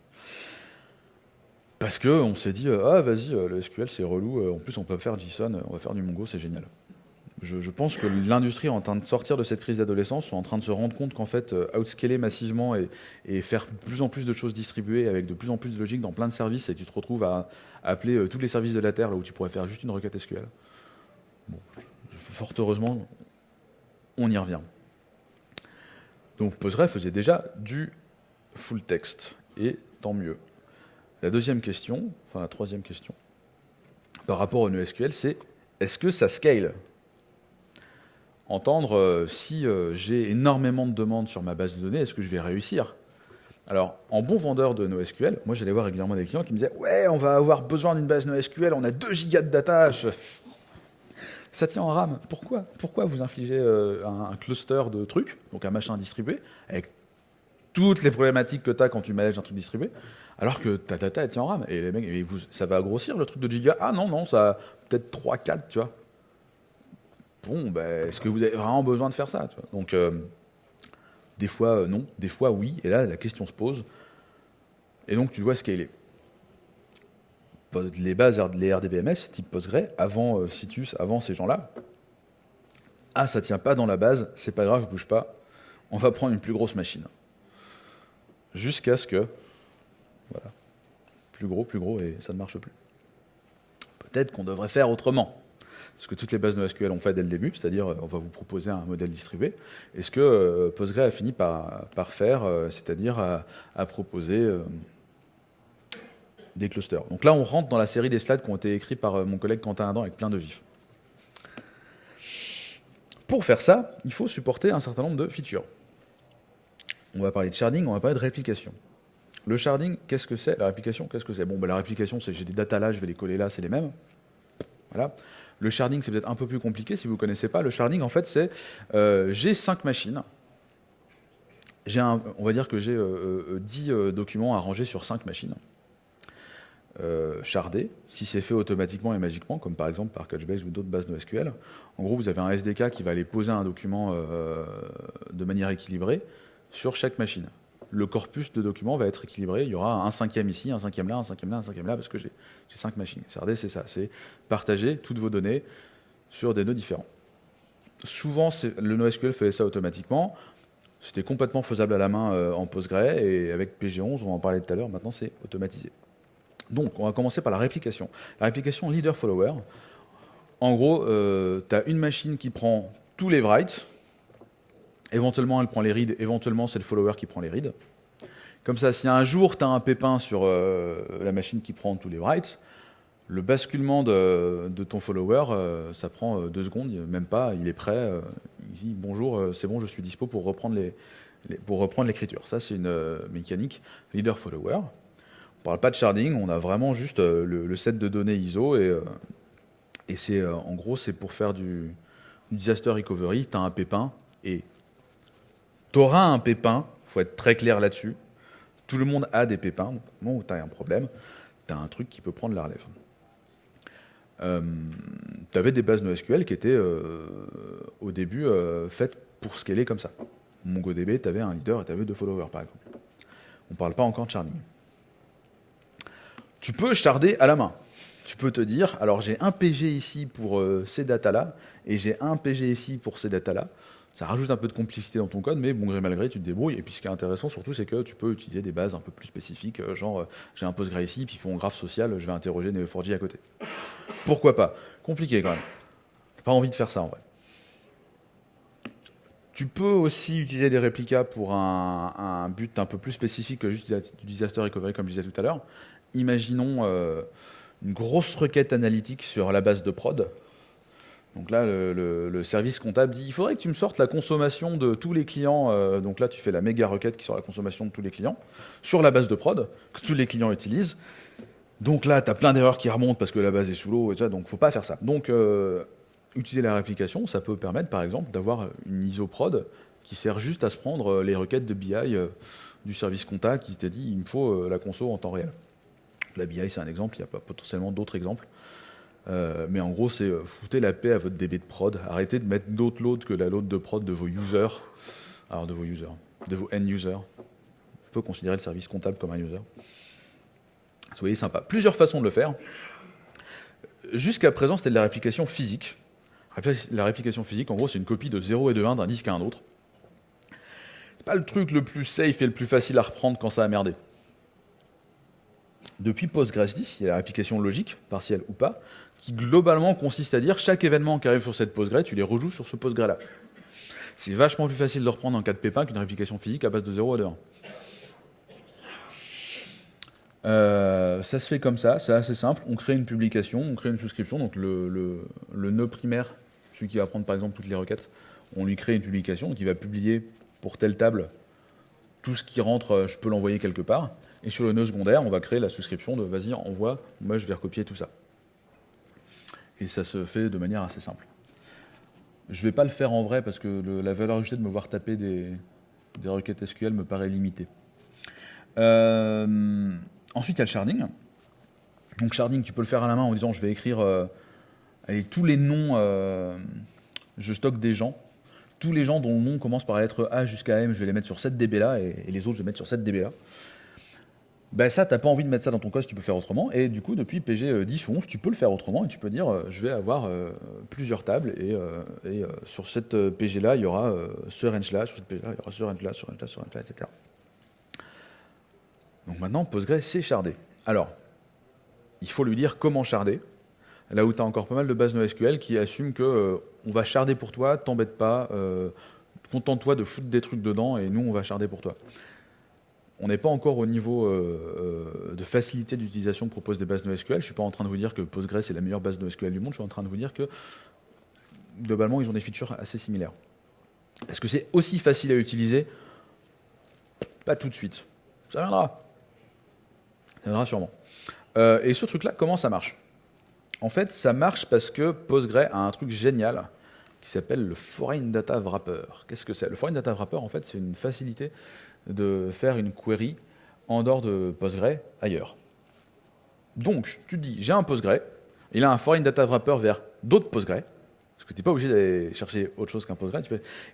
Parce qu'on s'est dit, euh, ah vas-y, euh, le SQL c'est relou, en plus on peut faire JSON, on va faire du Mongo, c'est génial je, pense que l'industrie est en train de sortir de cette crise d'adolescence, en train de se rendre compte qu'en fait, euh, outscaler massivement et, faire de plus en plus de choses distribuées avec de plus en plus de logique dans plein de services, et tu te retrouves à, appeler euh, tous les services de la Terre là où tu pourrais faire juste une requête SQL. Bon, fort heureusement, on y revient. Donc Postgre faisait déjà du full text, et tant mieux. La deuxième question, enfin la troisième question, par rapport au NoSQL, c'est est-ce que ça scale? Entendre euh, si euh, j'ai énormément de demandes sur ma base de données, est-ce que je vais réussir? Alors, en bon vendeur de NoSQL, moi j'allais voir régulièrement des clients qui me disaient Ouais, on va avoir besoin d'une base NoSQL, on a 2 gigas de data. Ça tient en RAM. Pourquoi? Pourquoi vous infligez euh, un, cluster de trucs, donc un machin distribué, avec toutes les problématiques que tu as quand tu manages un truc distribué, alors que ta data elle tient en RAM Et les mecs, ça va grossir le truc de giga? Ah non, non, ça peut-être 3, 4, tu vois bon, ben, est-ce que vous avez vraiment besoin de faire ça Donc, euh, des fois, euh, non, des fois, oui. Et là, la question se pose. Et donc, tu dois scaler. Les bases, les RDBMS, type Postgre, avant euh, Citus, avant ces gens-là, Ah, ça tient pas dans la base, c'est pas grave, je bouge pas. On va prendre une plus grosse machine. Jusqu'à ce que, voilà, plus gros, plus gros, et ça ne marche plus. Peut-être qu'on devrait faire autrement ce que toutes les bases NoSQL ont fait dès le début, c'est-à-dire on va vous proposer un modèle distribué, et ce que euh, Postgre a fini par, faire, euh, c'est-à-dire à, proposer euh, des clusters. Donc là, on rentre dans la série des slides qui ont été écrits par mon collègue Quentin Adam avec plein de gifs. Pour faire ça, il faut supporter un certain nombre de features. On va parler de sharding, on va parler de réplication. Le sharding, qu'est-ce que c'est? La réplication, qu'est-ce que c'est? Bon, ben, la réplication, c'est j'ai des data là, je vais les coller là, c'est les mêmes. Voilà. Le sharding, c'est peut-être un peu plus compliqué si vous ne connaissez pas. Le sharding, en fait, c'est euh, j'ai cinq machines. Un, on va dire que j'ai 10 euh, euh, documents à ranger sur cinq machines. shardés, si c'est fait automatiquement et magiquement, comme par exemple par Couchbase ou d'autres bases NoSQL. En gros, vous avez un SDK qui va aller poser un document de manière équilibrée sur chaque machine le corpus de documents va être équilibré. Il y aura un cinquième ici, un cinquième là, un cinquième là, un cinquième là, parce que j'ai cinq machines. CRD, c'est ça, c'est partager toutes vos données sur des nœuds différents. Souvent, le NoSQL fait ça automatiquement. C'était complètement faisable à la main euh, en Postgre, et avec PG11, on en parlait tout à l'heure, maintenant c'est automatisé. Donc, on va commencer par la réplication. La réplication leader-follower. En gros, euh, tu as une machine qui prend tous les writes, Éventuellement, elle prend les reads, éventuellement, c'est le follower qui prend les reads. Comme ça, si un jour, tu as un pépin sur euh, la machine qui prend tous les writes, le basculement de, ton follower, euh, ça prend euh, deux secondes, même pas, il est prêt, il dit bonjour, c'est bon, je suis dispo pour reprendre l'écriture. Ça, c'est une mécanique leader-follower. On parle pas de sharding, on a vraiment juste le, set de données ISO et, et c'est en gros, c'est pour faire du, du disaster recovery, tu as un pépin et tu auras un pépin, il faut être très clair là-dessus. Tout le monde a des pépins. Bon, où tu un problème, tu as un truc qui peut prendre la relève. Euh, tu avais des bases NoSQL qui étaient euh, au début euh, faites pour scaler comme ça. MongoDB, tu avais un leader et tu avais deux followers par exemple. On ne parle pas encore de sharding. Tu peux sharder à la main. Tu peux te dire, alors j'ai un PG ici pour ces datas-là, et j'ai un PG ici pour ces datas-là. Ça rajoute un peu de complexité dans ton code, mais bon gré mal gré, tu te débrouilles. Et puis ce qui est intéressant surtout, c'est que tu peux utiliser des bases un peu plus spécifiques, euh, genre euh, j'ai un Postgre ici, puis ils font un graphe social, je vais interroger Neo4j à côté. Pourquoi pas? Compliqué quand même. Pas envie de faire ça en vrai. Tu peux aussi utiliser des réplicas pour un, but un peu plus spécifique que juste du disaster recovery, comme je disais tout à l'heure. Imaginons euh, une grosse requête analytique sur la base de prod. Donc là, le, service comptable dit il faudrait que tu me sortes la consommation de tous les clients. Euh, donc là, tu fais la méga requête qui sort la consommation de tous les clients sur la base de prod que tous les clients utilisent. Donc là, tu as plein d'erreurs qui remontent parce que la base est sous l'eau et ça, donc faut pas faire ça. Donc euh, utiliser la réplication, ça peut permettre par exemple d'avoir une ISO prod qui sert juste à se prendre euh, les requêtes de BI du service comptable qui t'a dit il me faut la conso en temps réel. La BI, c'est un exemple, il y a potentiellement d'autres exemples. Euh, mais en gros, c'est euh, foutez la paix à votre DB de prod. Arrêtez de mettre d'autres loads que la load de prod de vos users. Alors, de vos users, de vos end users. On peut considérer le service comptable comme un user. Soyez sympa. Plusieurs façons de le faire. Jusqu'à présent, c'était de la réplication physique. La réplication physique, en gros, c'est une copie de 0 et de 1 d'un disque à un autre. C'est pas le truc le plus safe et le plus facile à reprendre quand ça a merdé. Depuis Postgres 10, il y a l'application logique, partielle ou pas, qui globalement consiste à dire chaque événement qui arrive sur cette Postgre, tu les rejoues sur ce Postgre-là. C'est vachement plus facile de reprendre en cas de pépin qu'une réplication physique à base de 0 et de 1. Euh, ça se fait comme ça, c'est assez simple. On crée une publication, on crée une souscription. Donc le, le, nœud primaire, celui qui va prendre par exemple toutes les requêtes, on lui crée une publication qui va publier pour telle table tout ce qui rentre, je peux l'envoyer quelque part. Et sur le nœud secondaire, on va créer la souscription de vas-y, envoie, moi je vais recopier tout ça. Et ça se fait de manière assez simple. Je ne vais pas le faire en vrai parce que la valeur ajoutée de me voir taper des, requêtes SQL me paraît limitée. Euh, ensuite, il y a le sharding. Donc sharding, tu peux le faire à la main en disant je vais écrire euh, tous les noms, euh, je stocke des gens. Tous les gens dont le nom commence par la lettre A jusqu'à M, je vais les mettre sur cette DB là, et, et les autres, je vais les mettre sur cette DB là. Ben ça, tu n'as pas envie de mettre ça dans ton code, tu peux faire autrement. Et du coup, depuis PG 10 ou 11, tu peux le faire autrement et tu peux dire, euh, je vais avoir euh, plusieurs tables et, euh, sur cette PG-là, il y aura ce range-là, sur cette PG-là, il y aura ce range-là, ce range-là, ce range-là, etc. Donc maintenant, Postgre, c'est shardé. Alors, il faut lui dire comment charder. Là où tu as encore pas mal de bases NoSQL qui assument que on va charder pour toi, t'embête pas, contente-toi de foutre des trucs dedans et nous, on va charder pour toi on n'est pas encore au niveau euh, euh, de facilité d'utilisation que proposent des bases NoSQL. Je ne suis pas en train de vous dire que Postgres est la meilleure base NoSQL du monde. Je suis en train de vous dire que globalement, ils ont des features assez similaires. Est-ce que c'est aussi facile à utiliser? Pas tout de suite. Ça viendra. Ça viendra sûrement. Euh, et ce truc-là, comment ça marche? En fait, ça marche parce que Postgre a un truc génial qui s'appelle le Foreign Data Wrapper. Qu'est-ce que c'est? Le Foreign Data Wrapper, en fait, c'est une facilité de faire une query en dehors de Postgre ailleurs. Donc, tu te dis, j'ai un Postgre, il a un foreign data wrapper vers d'autres Postgre, parce que tu n'es pas obligé d'aller chercher autre chose qu'un Postgre.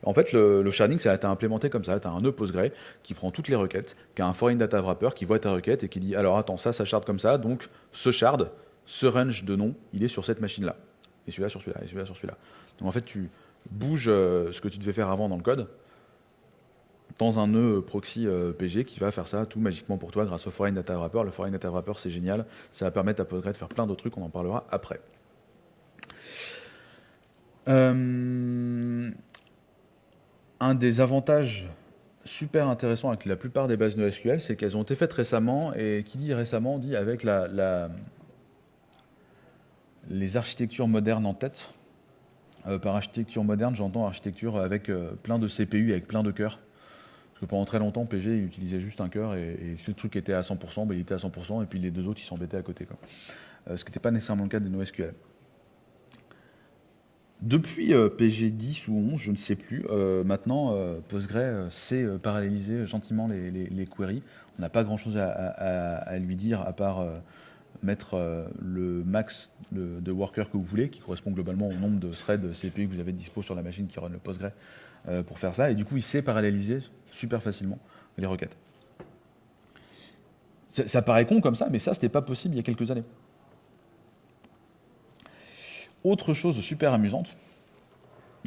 En fait, le, sharding, ça a été implémenté comme ça. Tu as un nœud Postgre qui prend toutes les requêtes, qui a un foreign data wrapper qui voit ta requête et qui dit, alors attends, ça, ça comme ça, donc ce shard, ce range de nom, il est sur cette machine-là. Et celui-là sur celui-là, et celui-là sur celui-là. Donc en fait, tu bouges euh, ce que tu devais faire avant dans le code, dans un nœud proxy euh, PG qui va faire ça tout magiquement pour toi grâce au Foreign Data Wrapper. Le Foreign Data Wrapper, c'est génial. Ça va permettre à Postgre de faire plein d'autres trucs, on en parlera après. Euh, un des avantages super intéressants avec la plupart des bases NoSQL, c'est qu'elles ont été faites récemment, et qui dit récemment dit avec la, les architectures modernes en tête. Euh, par architecture moderne, j'entends architecture avec plein de CPU, avec plein de cœurs. Parce que pendant très longtemps, PG, il utilisait juste un cœur, et, si le truc était à 100%, ben, il était à 100%, et puis les deux autres, ils s'embêtaient à côté. Euh, ce qui n'était pas nécessairement le cas des NoSQL. Depuis euh, PG 10 ou 11, je ne sais plus, euh, maintenant, Postgre sait paralléliser gentiment les, queries. On n'a pas grand-chose à, lui dire, à part mettre le max de, workers que vous voulez, qui correspond globalement au nombre de threads CPU que vous avez dispo sur la machine qui run le Postgre euh, pour faire ça. Et du coup, il sait paralléliser super facilement les requêtes. Ça, paraît con comme ça, mais ça, ce n'était pas possible il y a quelques années. Autre chose super amusante,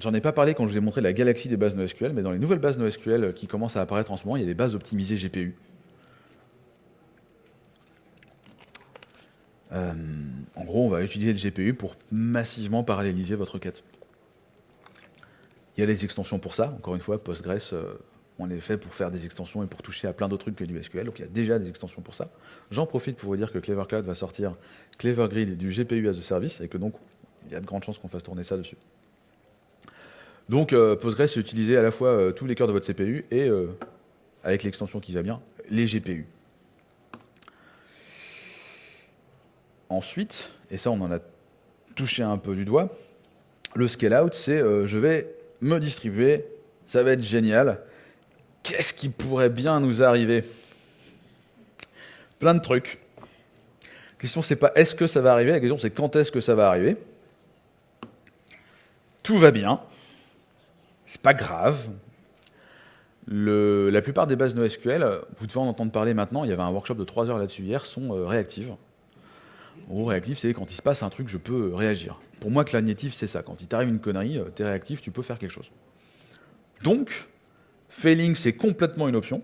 j'en ai pas parlé quand je vous ai montré la galaxie des bases NoSQL, mais dans les nouvelles bases NoSQL qui commencent à apparaître en ce moment, il y a des bases optimisées GPU. Euh, en gros, on va utiliser le GPU pour massivement paralléliser votre requête. Il y a les extensions pour ça. Encore une fois, Postgres, euh, on est fait pour faire des extensions et pour toucher à plein d'autres trucs que du SQL. Donc il y a déjà des extensions pour ça. J'en profite pour vous dire que Clever Cloud va sortir Clever Grid du GPU as a service et que donc il y a de grandes chances qu'on fasse tourner ça dessus. Donc euh, Postgres est utilisé à la fois euh, tous les cœurs de votre CPU et, avec l'extension qui va bien, les GPU. Ensuite, et ça on en a touché un peu du doigt, le scale-out, c'est je vais me distribuer, ça va être génial. Qu'est-ce qui pourrait bien nous arriver? Plein de trucs. La question, c'est pas est-ce que ça va arriver, la question, c'est quand est-ce que ça va arriver? Tout va bien. C'est pas grave. la plupart des bases NoSQL, vous devez en entendre parler maintenant, il y avait un workshop de 3 heures là-dessus hier, sont euh, réactives. En réactif, c'est quand il se passe un truc, je peux réagir. Pour moi, cognitif, c'est ça. Quand il t'arrive une connerie, euh, tu es réactif, tu peux faire quelque chose. Donc, failing, c'est complètement une option.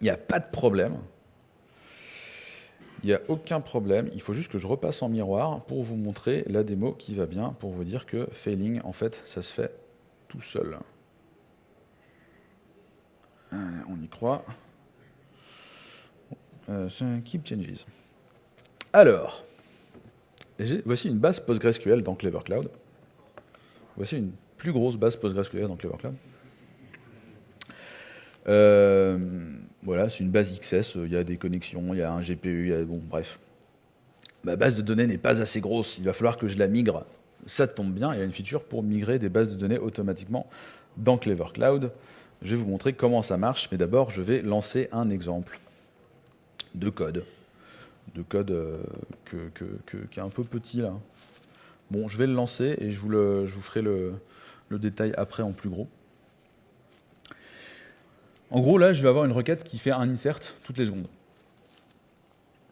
Il n'y a pas de problème. Il n'y a aucun problème. Il faut juste que je repasse en miroir pour vous montrer la démo qui va bien, pour vous dire que failing, en fait, ça se fait tout seul. on y croit. Euh, keep changes. Alors, voici une base PostgreSQL dans Clever Cloud. Voici une plus grosse base PostgreSQL dans Clever Cloud. Euh, voilà, c'est une base XS, il y a des connexions, il y a un GPU, il y a, bon, bref. Ma base de données n'est pas assez grosse, il va falloir que je la migre. Ça tombe bien, il y a une feature pour migrer des bases de données automatiquement dans Clever Cloud. Je vais vous montrer comment ça marche, mais d'abord, je vais lancer un exemple de code de code euh, qui est un peu petit là. Bon, je vais le lancer et je vous, ferai le, détail après en plus gros. En gros, là, je vais avoir une requête qui fait un insert toutes les secondes.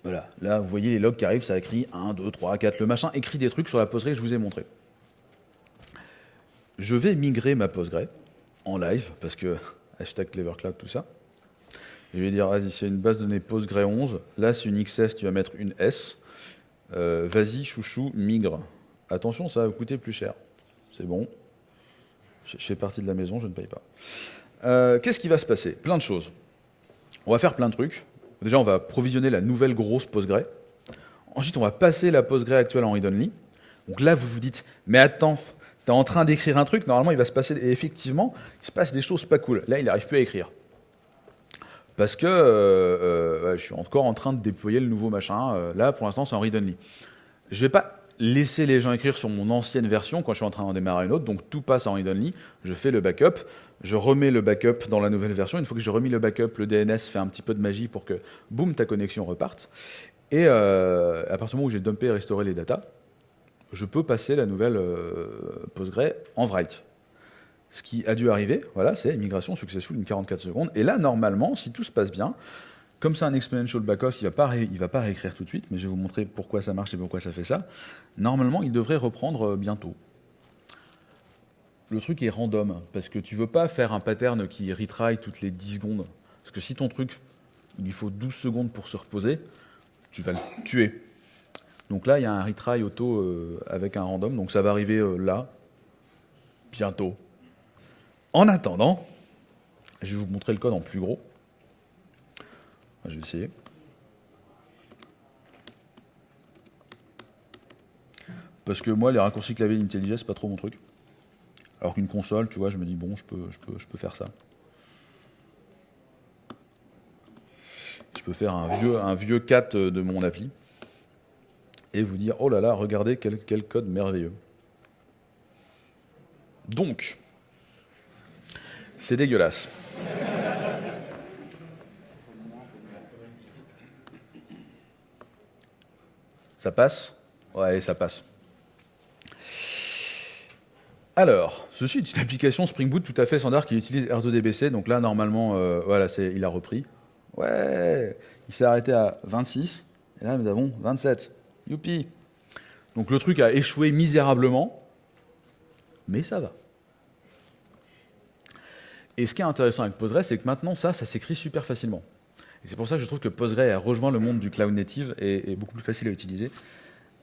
Voilà, là vous voyez les logs qui arrivent, ça écrit 1, 2, 3, 4, le machin écrit des trucs sur la Postgre je vous ai montré. Je vais migrer ma Postgre en live, parce que hashtag CleverCloud, tout ça. Je vais dire, vas-y, c'est une base de données Postgre 11, là c'est une XS, tu vas mettre une S. Euh, vas-y, chouchou, migre. Attention, ça va vous coûter plus cher. C'est bon. Je fais partie de la maison, je ne paye pas. Euh, qu'est-ce qui va se passer? Plein de choses. On va faire plein de trucs. Déjà, on va provisionner la nouvelle grosse Postgre. Ensuite, on va passer la Postgre actuelle en read-only. Donc là, vous vous dites, mais attends, tu es en train d'écrire un truc, normalement, il va se passer... Et effectivement, il se passe des choses pas cool. Là, il n'arrive plus à écrire. Parce que euh, je suis encore en train de déployer le nouveau machin. là, pour l'instant, c'est en read-only. Je vais pas laisser les gens écrire sur mon ancienne version quand je suis en train d'en démarrer une autre, donc tout passe en read-only, je fais le backup, je remets le backup dans la nouvelle version, une fois que j'ai remis le backup, le DNS fait un petit peu de magie pour que, boum, ta connexion reparte, et euh, à partir du moment où j'ai dumpé et restauré les datas, je peux passer la nouvelle euh, Postgre en write. Ce qui a dû arriver, voilà, c'est migration successful, une 44 secondes, et là, normalement, si tout se passe bien, comme c'est un exponential backoff, il ne va, pas va pas réécrire tout de suite, mais je vais vous montrer pourquoi ça marche et pourquoi ça fait ça. Normalement, il devrait reprendre euh, bientôt. Le truc est random, parce que tu ne veux pas faire un pattern qui retry toutes les 10 secondes. Parce que si ton truc, il lui faut 12 secondes pour se reposer, tu vas le tuer. Donc là, il y a un retry auto euh, avec un random, donc ça va arriver euh, là, bientôt. En attendant, je vais vous montrer le code en plus gros. Je vais essayer. Parce que moi, les raccourcis clavier IntelliJ, c'est pas trop mon truc. Alors qu'une console, tu vois, je me dis, bon, je peux, faire ça. Je peux faire un vieux, un vieux 4 de mon appli et vous dire, oh là là, regardez quel code merveilleux. Donc, c'est dégueulasse. Ça passe? Ouais, ça passe. Alors, ceci est une application Spring Boot tout à fait standard qui utilise R2DBC. Donc là, normalement, euh, voilà, il a repris. Ouais, il s'est arrêté à 26. Et là, nous avons 27. Youpi Donc le truc a échoué misérablement, mais ça va. Et ce qui est intéressant avec Postgre, c'est que maintenant, ça, ça s'écrit super facilement c'est pour ça que je trouve que Postgre a rejoint le monde du cloud native et est beaucoup plus facile à utiliser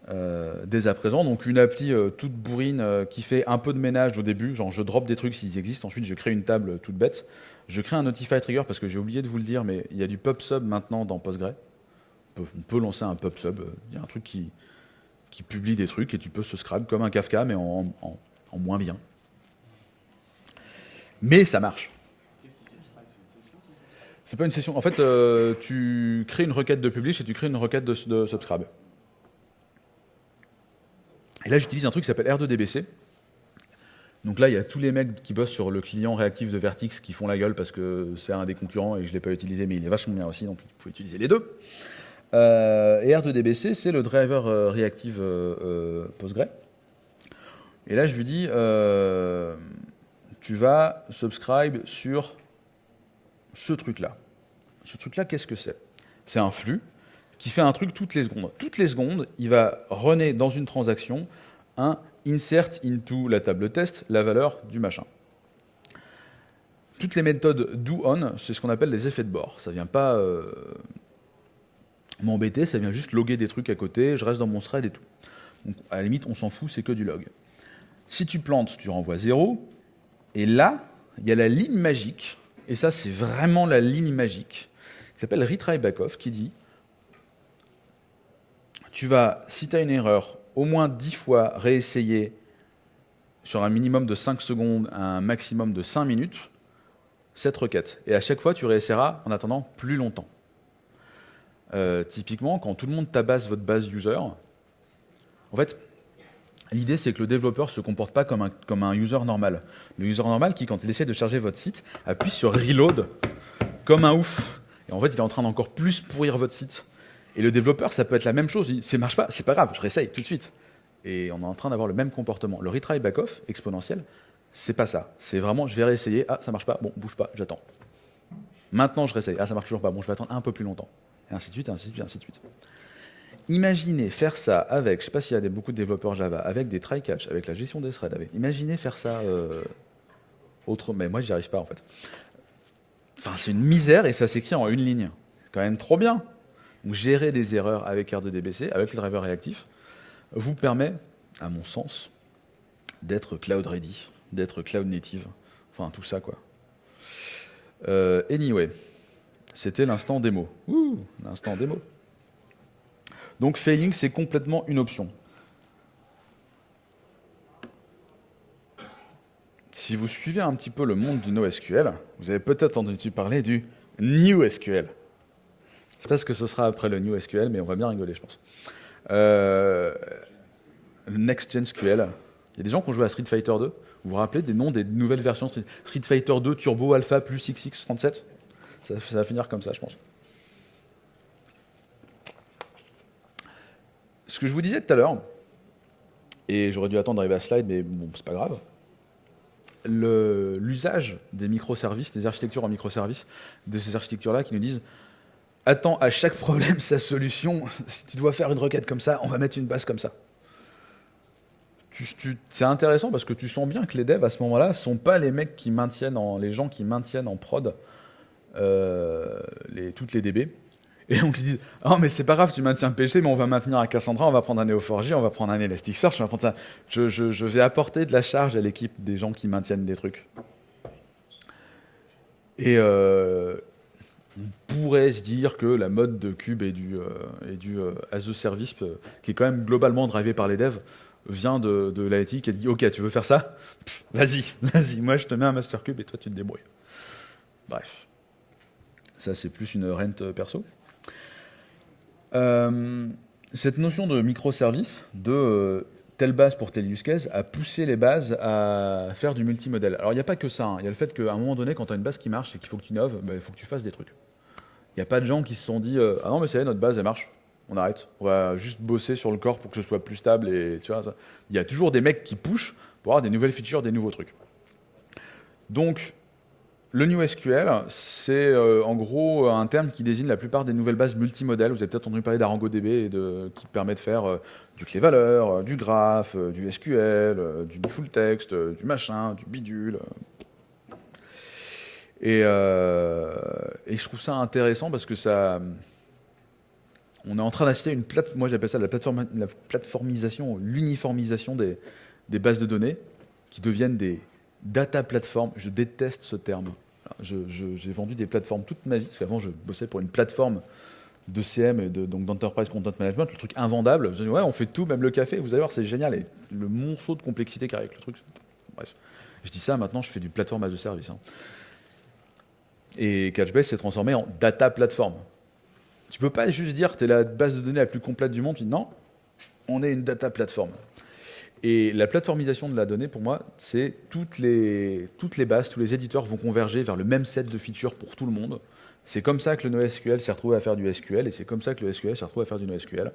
euh, dès à présent. Donc une appli euh, toute bourrine euh, qui fait un peu de ménage au début, genre je drop des trucs s'ils existent, ensuite je crée une table toute bête. Je crée un Notify Trigger parce que j'ai oublié de vous le dire, mais il y a du PubSub maintenant dans Postgre. On peut, lancer un PubSub, il y a un truc qui, publie des trucs et tu peux subscribe comme un Kafka mais en moins bien. Mais ça marche. C'est pas une session. En fait, euh, tu crées une requête de publish et tu crées une requête de, subscribe. Et là, j'utilise un truc qui s'appelle R2DBC. Donc là, il y a tous les mecs qui bossent sur le client réactif de Vertix qui font la gueule parce que c'est un des concurrents et je ne l'ai pas utilisé, mais il est vachement bien aussi, donc vous pouvez utiliser les deux. Euh, et R2DBC, c'est le driver euh, réactif Postgre. Et là, je lui dis, tu vas subscribe sur ce truc-là. Ce truc-là, qu'est-ce que c'est? C'est un flux qui fait un truc toutes les secondes. Toutes les secondes, il va runner dans une transaction un insert into la table test la valeur du machin. Toutes les méthodes do on, c'est ce qu'on appelle les effets de bord. Ça ne vient pas euh, m'embêter, ça vient juste loguer des trucs à côté, je reste dans mon thread et tout. Donc à la limite, on s'en fout, c'est que du log. Si tu plantes, tu renvoies 0, et là, il y a la ligne magique et ça c'est vraiment la ligne magique, qui s'appelle retry backoff, qui dit tu vas, si tu as une erreur, au moins 10 fois réessayer sur un minimum de 5 secondes un maximum de 5 minutes cette requête. Et à chaque fois, tu réessayeras en attendant plus longtemps. Euh, typiquement, quand tout le monde tabasse votre base user, en fait, L'idée, c'est que le développeur ne se comporte pas comme un, comme un user normal. Le user normal qui, quand il essaie de charger votre site, appuie sur Reload comme un ouf. Et en fait, il est en train d'encore plus pourrir votre site. Et le développeur, ça peut être la même chose. Il ça marche pas, c'est pas grave, je réessaye tout de suite. Et on est en train d'avoir le même comportement. Le retry back-off exponentiel, c'est pas ça. C'est vraiment, je vais réessayer. Ah, ça marche pas. Bon, bouge pas, j'attends. Maintenant, je réessaye. Ah, ça marche toujours pas. Bon, je vais attendre un peu plus longtemps. et ainsi de suite, et ainsi de suite, et ainsi de suite. Imaginez faire ça avec, je sais pas s'il y a beaucoup de développeurs Java, avec des try-catch, avec la gestion des threads. Imaginez faire ça euh, autre, mais moi j'y arrive pas en fait. C'est une misère et ça s'écrit en une ligne. C'est quand même trop bien. Gérer des erreurs avec R2DBC, avec le driver réactif, vous permet, à mon sens, d'être cloud ready, d'être cloud native. Enfin, tout ça quoi. Euh, anyway, c'était l'instant démo. Ouh, l'instant démo. Donc failing, c'est complètement une option. Si vous suivez un petit peu le monde du NoSQL, vous avez peut-être entendu parler du NewSQL. Je ne sais pas ce que ce sera après le NewSQL, mais on va bien rigoler, je pense. Euh, Next Gen SQL. Il y a des gens qui ont joué à Street Fighter 2. Vous vous rappelez des noms des nouvelles versions Street Fighter 2 Turbo Alpha plus XX37 ça va finir comme ça, je pense. Ce que je vous disais tout à l'heure, et j'aurais dû attendre d'arriver à slide, mais bon, c'est pas grave, l'usage des microservices, des architectures en microservices, de ces architectures-là qui nous disent Attends, à chaque problème, sa solution, si tu dois faire une requête comme ça, on va mettre une base comme ça. c'est intéressant parce que tu sens bien que les devs à ce moment-là ne sont pas les mecs qui maintiennent en, les gens qui maintiennent en prod euh, toutes les DB. Et donc ils disent Oh, mais c'est pas grave, tu maintiens péché, mais on va maintenir un Cassandra, on va prendre un Neo4j, on va prendre un Elasticsearch. Je, vais apporter de la charge à l'équipe des gens qui maintiennent des trucs. Et euh, on pourrait se dire que la mode de Cube et du, euh, euh, as a service, qui est quand même globalement drivé par les devs, vient de, de l'IT qui a dit Ok, tu veux faire ça? Vas-y, vas-y, moi je te mets un master cube et toi tu te débrouilles. Bref. Ça, c'est plus une rente perso. Euh, cette notion de microservice, de euh, telle base pour telle use case, a poussé les bases à faire du multimodèle. Alors il n'y a pas que ça, hein. il y a le fait qu'à un moment donné, quand tu as une base qui marche et qu'il faut que tu innoves, bah, il faut que tu fasses des trucs. Il n'y a pas de gens qui se sont dit euh, Ah non, mais c'est notre base, elle marche, on arrête, on va juste bosser sur le corps pour que ce soit plus stable. Et, tu vois, Il y a toujours des mecs qui pushent pour avoir des nouvelles features, des nouveaux trucs. Donc, le NewSQL, c'est euh, en gros un terme qui désigne la plupart des nouvelles bases multimodèles. Vous avez peut-être entendu parler d'ArangoDB qui permet de faire euh, du clé-valeur, euh, du graph, du SQL, du full text, du machin, du bidule. Et, je trouve ça intéressant parce que ça. On est en train d'assister à une plateforme, moi j'appelle ça la, plateforme, la plateformisation, l'uniformisation des bases de données qui deviennent des data platforms. Je déteste ce terme j'ai vendu des plateformes toute ma vie, parce qu'avant je bossais pour une plateforme de CM et donc d'enterprise content management, le truc invendable. Je dis ouais, on fait tout, même le café. Vous allez voir, c'est génial. Et le monceau de complexité qu'il avec le truc. Bref, je dis ça. Maintenant, je fais du plateforme as a service. Hein. Et Catchbase s'est transformé en data platform. Tu peux pas juste dire que tu es la base de données la plus complète du monde. Tu dis non, on est une data platform. Et la plateformisation de la donnée, pour moi, c'est toutes les, toutes les bases, tous les éditeurs vont converger vers le même set de features pour tout le monde. C'est comme ça que le NoSQL s'est retrouvé à faire du SQL, et c'est comme ça que le SQL s'est retrouvé à faire du NoSQL.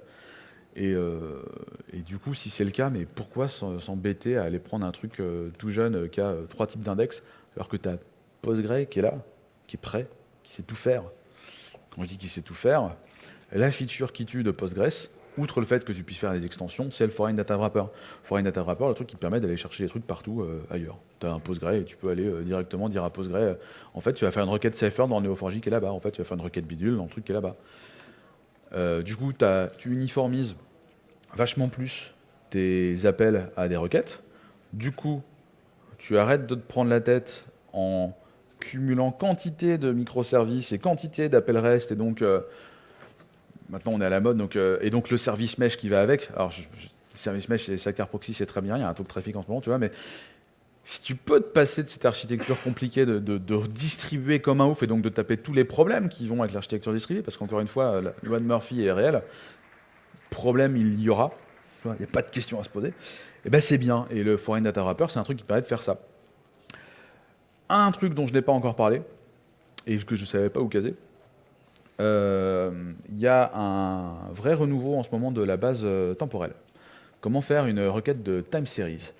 Et, euh, du coup, si c'est le cas, mais pourquoi s'embêter à aller prendre un truc euh, tout jeune euh, qui a trois types d'index, alors que tu as Postgre qui est là, qui est prêt, qui sait tout faire? Quand je dis qu'il sait tout faire, la feature qui tue de Postgres, outre le fait que tu puisses faire des extensions, c'est le Foreign Data Wrapper. Foreign Data Wrapper, le truc qui permet d'aller chercher des trucs partout euh, ailleurs. Tu as un Postgre et tu peux aller euh, directement dire à Postgre, euh, en fait, tu vas faire une requête Cypher dans Neo4j qui est là-bas. En fait, tu vas faire une requête bidule dans le truc qui est là-bas. du coup, tu uniformises vachement plus tes appels à des requêtes. Du coup, tu arrêtes de te prendre la tête en cumulant quantité de microservices et quantité d'appels REST et donc maintenant on est à la mode, donc, euh, et donc le service mesh qui va avec. Alors, le service mesh et Sidecar Proxy, c'est très bien, il y a un taux de trafic en ce moment, tu vois, mais si tu peux te passer de cette architecture compliquée de, distribuer comme un ouf et donc de taper tous les problèmes qui vont avec l'architecture distribuée, parce qu'encore une fois, la loi de Murphy est réelle, problème il y aura, il n'y a pas de question à se poser, et eh ben c'est bien. Et le Foreign Data Wrapper, c'est un truc qui permet de faire ça. Un truc dont je n'ai pas encore parlé, et que je ne savais pas où caser, euh, il y a un vrai renouveau en ce moment de la base euh, temporelle. Comment faire une requête de time series?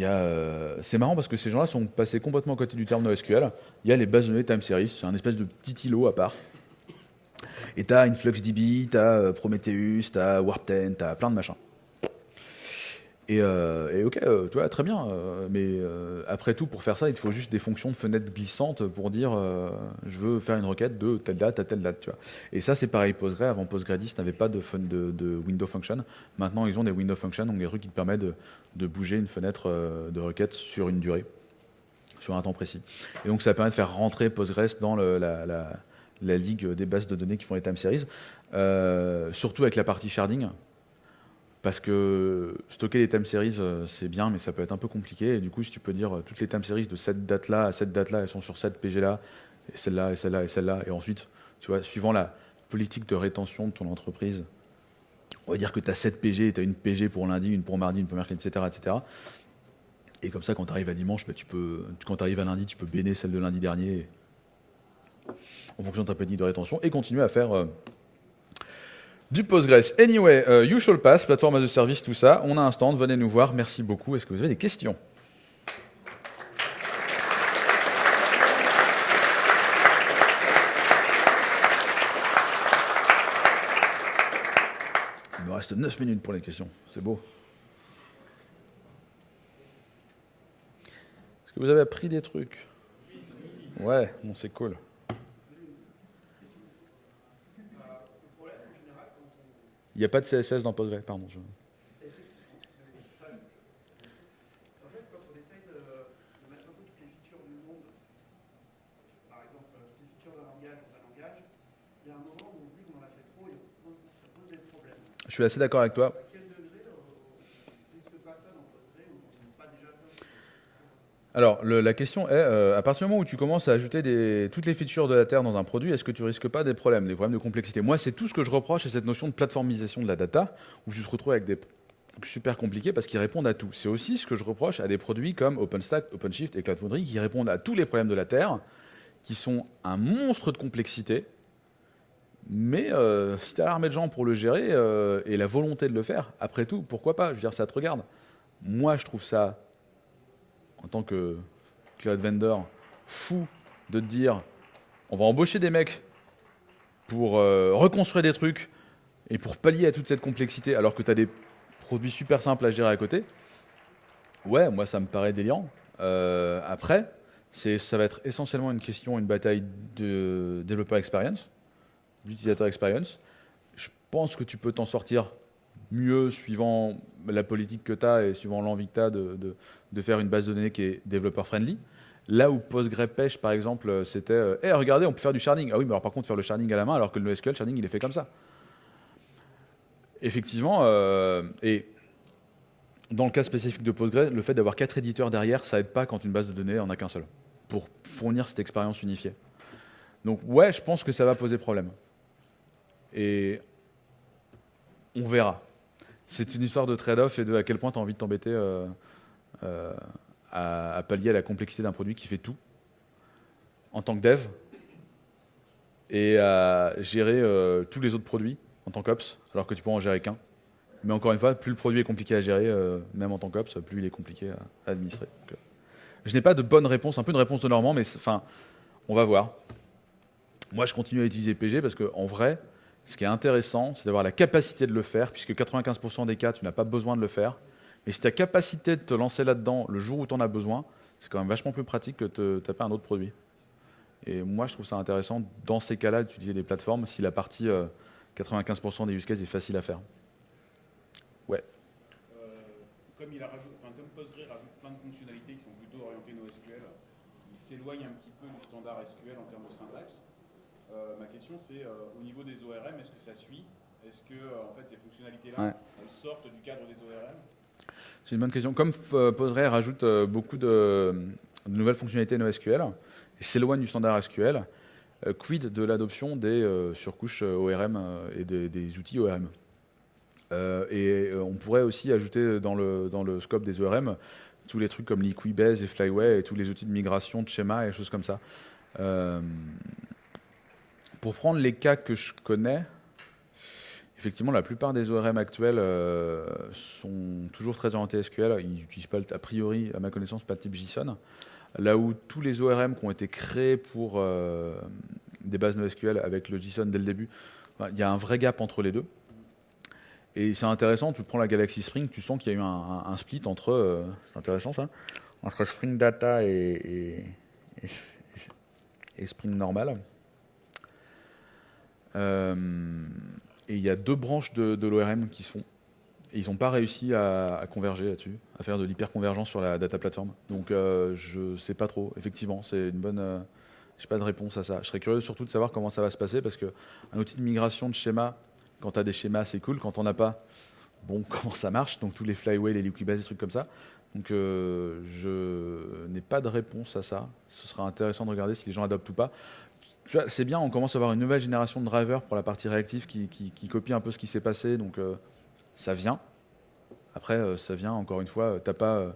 Euh, c'est marrant parce que ces gens-là sont passés complètement à côté du terme NoSQL. Il y a les bases de données time series, c'est un espèce de petit îlot à part. Et tu as InfluxDB, tu as Prometheus, tu as Warp 10, tu as plein de machins. Et, et, ok, vois, très bien. mais après tout, pour faire ça, il te faut juste des fonctions de fenêtre glissantes pour dire je veux faire une requête de telle date à telle date. Tu vois. Et ça, c'est pareil, Postgre. Avant Postgredis n'avait pas de, fun, de, de, window function. Maintenant, ils ont des window functions, donc des trucs qui te permettent de, de bouger une fenêtre de requête sur une durée sur un temps précis. Et donc ça permet de faire rentrer Postgres dans la, la, la, ligue des bases de données qui font les time series, euh, surtout avec la partie sharding, parce que stocker les time series, euh, c'est bien, mais ça peut être un peu compliqué. Et du coup, si tu peux dire euh, toutes les time series de cette date-là à cette date-là, elles sont sur cette PG-là, et celle-là, et celle-là, et celle-là, et ensuite, tu vois, suivant la politique de rétention de ton entreprise, on va dire que tu as 7 PG, tu as une PG pour lundi, une pour mardi, une pour mercredi, etc. etc. Et comme ça, quand tu arrives à dimanche, bah, tu peux, quand tu arrives à lundi, tu peux béner celle de lundi dernier en fonction de ta petite de rétention et continuer à faire euh, du Postgres. Anyway, uh, you shall pass, plateforme de service, tout ça. On a un stand, venez nous voir. Merci beaucoup. Est-ce que vous avez des questions? Il me reste 9 minutes pour les questions. C'est beau. vous avez appris des trucs? Ouais, bon, c'est cool. Il n'y a pas de CSS dans Postgre, pardon. Je suis assez d'accord avec toi. Alors, la question est, euh, à partir du moment où tu commences à ajouter toutes les features de la Terre dans un produit, est-ce que tu risques pas des problèmes, des problèmes de complexité? Moi, c'est tout ce que je reproche à cette notion de plateformisation de la data, où tu te retrouves avec des super compliqués parce qu'ils répondent à tout. C'est aussi ce que je reproche à des produits comme OpenStack, OpenShift et Cloud Foundry qui répondent à tous les problèmes de la Terre, qui sont un monstre de complexité. Mais euh, si tu as l'armée de gens pour le gérer euh, et la volonté de le faire, après tout, pourquoi pas? Je veux dire, ça te regarde. Moi, je trouve ça en tant que cloud vendor fou de te dire on va embaucher des mecs pour euh, reconstruire des trucs et pour pallier à toute cette complexité alors que tu as des produits super simples à gérer à côté, ouais, moi ça me paraît délirant. Euh, après, ça va être essentiellement une question, une bataille de développeur experience, d'utilisateur experience. Je pense que tu peux t'en sortir mieux suivant la politique que tu as et suivant l'envie que tu as de, faire une base de données qui est développeur friendly. Là où PostgrePêche, par exemple, c'était euh, hey, regardez, on peut faire du sharding. Ah oui, mais alors par contre, faire le sharding à la main, alors que le NoSQL, sharding, il est fait comme ça. Effectivement, euh, et dans le cas spécifique de Postgre, le fait d'avoir quatre éditeurs derrière, ça aide pas quand une base de données en a qu'un seul, pour fournir cette expérience unifiée. Donc ouais, je pense que ça va poser problème. Et on verra c'est une histoire de trade-off et de à quel point tu as envie de t'embêter euh, euh, à, pallier à la complexité d'un produit qui fait tout en tant que dev et à gérer euh, tous les autres produits en tant qu'ops, alors que tu peux en gérer qu'un. Mais encore une fois, plus le produit est compliqué à gérer, même en tant qu'ops, plus il est compliqué à, administrer. je n'ai pas de bonne réponse, un peu une réponse de Normand, mais enfin, on va voir. Moi, je continue à utiliser PG parce qu'en vrai, ce qui est intéressant, c'est d'avoir la capacité de le faire, puisque 95% des cas, tu n'as pas besoin de le faire. Mais si tu as capacité de te lancer là-dedans le jour où tu en as besoin, c'est quand même vachement plus pratique que de taper un autre produit. Et moi, je trouve ça intéressant, dans ces cas-là, d'utiliser des plateformes si la partie 95% euh, des use cases est facile à faire. Ouais. Euh, comme, il a enfin, comme Postgre rajoute plein de fonctionnalités qui sont plutôt orientées NoSQL, il s'éloigne un petit peu du standard SQL en termes de syntaxe. Euh, ma question, c'est euh, au niveau des ORM, est-ce que ça suit? Est-ce que euh, en fait, ces fonctionnalités-là sortent du cadre des ORM C'est une bonne question. Comme Postgre rajoute beaucoup de, nouvelles fonctionnalités NoSQL et s'éloigne du standard SQL, quid de l'adoption des surcouches ORM et des, outils ORM et on pourrait aussi ajouter dans le, dans le scope des ORM tous les trucs comme Liquibase et Flyway et tous les outils de migration de schéma et choses comme ça. Pour prendre les cas que je connais, effectivement, la plupart des ORM actuels euh, sont toujours très orientés SQL. Ils n'utilisent pas, a priori, à ma connaissance, pas de type JSON. Là où tous les ORM qui ont été créés pour euh, des bases NoSQL avec le JSON dès le début Il y a un vrai gap entre les deux. Et c'est intéressant, tu prends la Galaxy Spring, tu sens qu'il y a eu un, split entre, euh, c'est intéressant ça, entre Spring Data et, Spring normal. Euh, et il y a deux branches de, l'ORM qui se font. Et ils n'ont pas réussi à, converger là-dessus, à faire de l'hyperconvergence sur la data platform. Donc euh, je ne sais pas trop, effectivement, c'est une bonne... Je j'ai pas de réponse à ça. Je serais curieux surtout de savoir comment ça va se passer parce qu'un outil de migration de schéma quand tu as des schémas, c'est cool. Quand on n'a pas, bon, comment ça marche? Donc tous les flyway, les liquibase, des trucs comme ça. Donc euh, je n'ai pas de réponse à ça. Ce sera intéressant de regarder si les gens adoptent ou pas. C'est bien, on commence à avoir une nouvelle génération de drivers pour la partie réactive qui, copie un peu ce qui s'est passé. Donc euh, ça vient. Après, euh, ça vient, encore une fois, pas,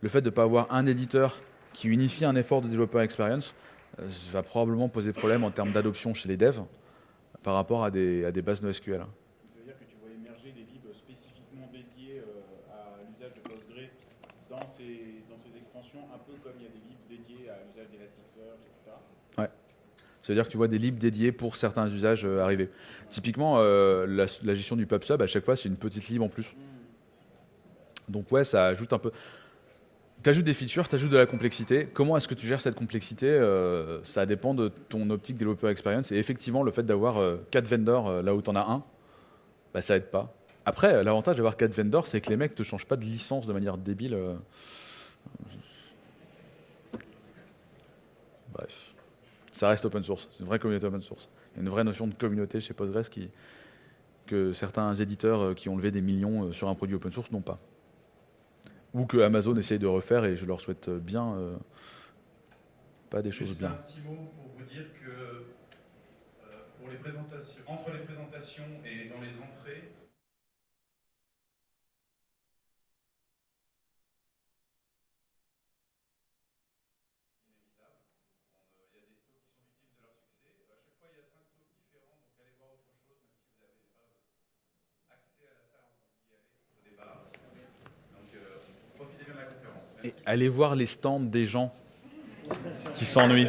le fait de ne pas avoir un éditeur qui unifie un effort de développeur experience va probablement poser problème en termes d'adoption chez les devs par rapport à des, bases NoSQL. Ça veut dire que tu vois émerger des libs spécifiquement dédiés euh, à l'usage de Postgre dans ces, dans ces extensions, un peu comme il y a des libs dédiés à l'usage d'Elasticsearch, etc. Ouais. Ça veut dire que tu vois des libs dédiés pour certains usages euh, arriver. Typiquement, euh, la, gestion du PubSub, à chaque fois, c'est une petite lib en plus. Donc ouais, ça ajoute un peu tu ajoutes des features, tu ajoutes de la complexité. Comment est-ce que tu gères cette complexité euh, Ça dépend de ton optique développeur experience. Et effectivement, le fait d'avoir euh, quatre vendors là où tu en as un, bah, ça aide pas. Après, l'avantage d'avoir quatre vendors, c'est que les mecs ne te changent pas de licence de manière débile. Bref. Ça reste open source. C'est une vraie communauté open source. Il y a une vraie notion de communauté chez Postgres qui, que certains éditeurs qui ont levé des millions sur un produit open source n'ont pas ou que Amazon essaye de refaire, et je leur souhaite bien, euh, pas des choses bien. un petit mot pour vous dire que euh, pour les présentations, entre les présentations et dans les entrées, allez voir les stands des gens qui s'ennuient.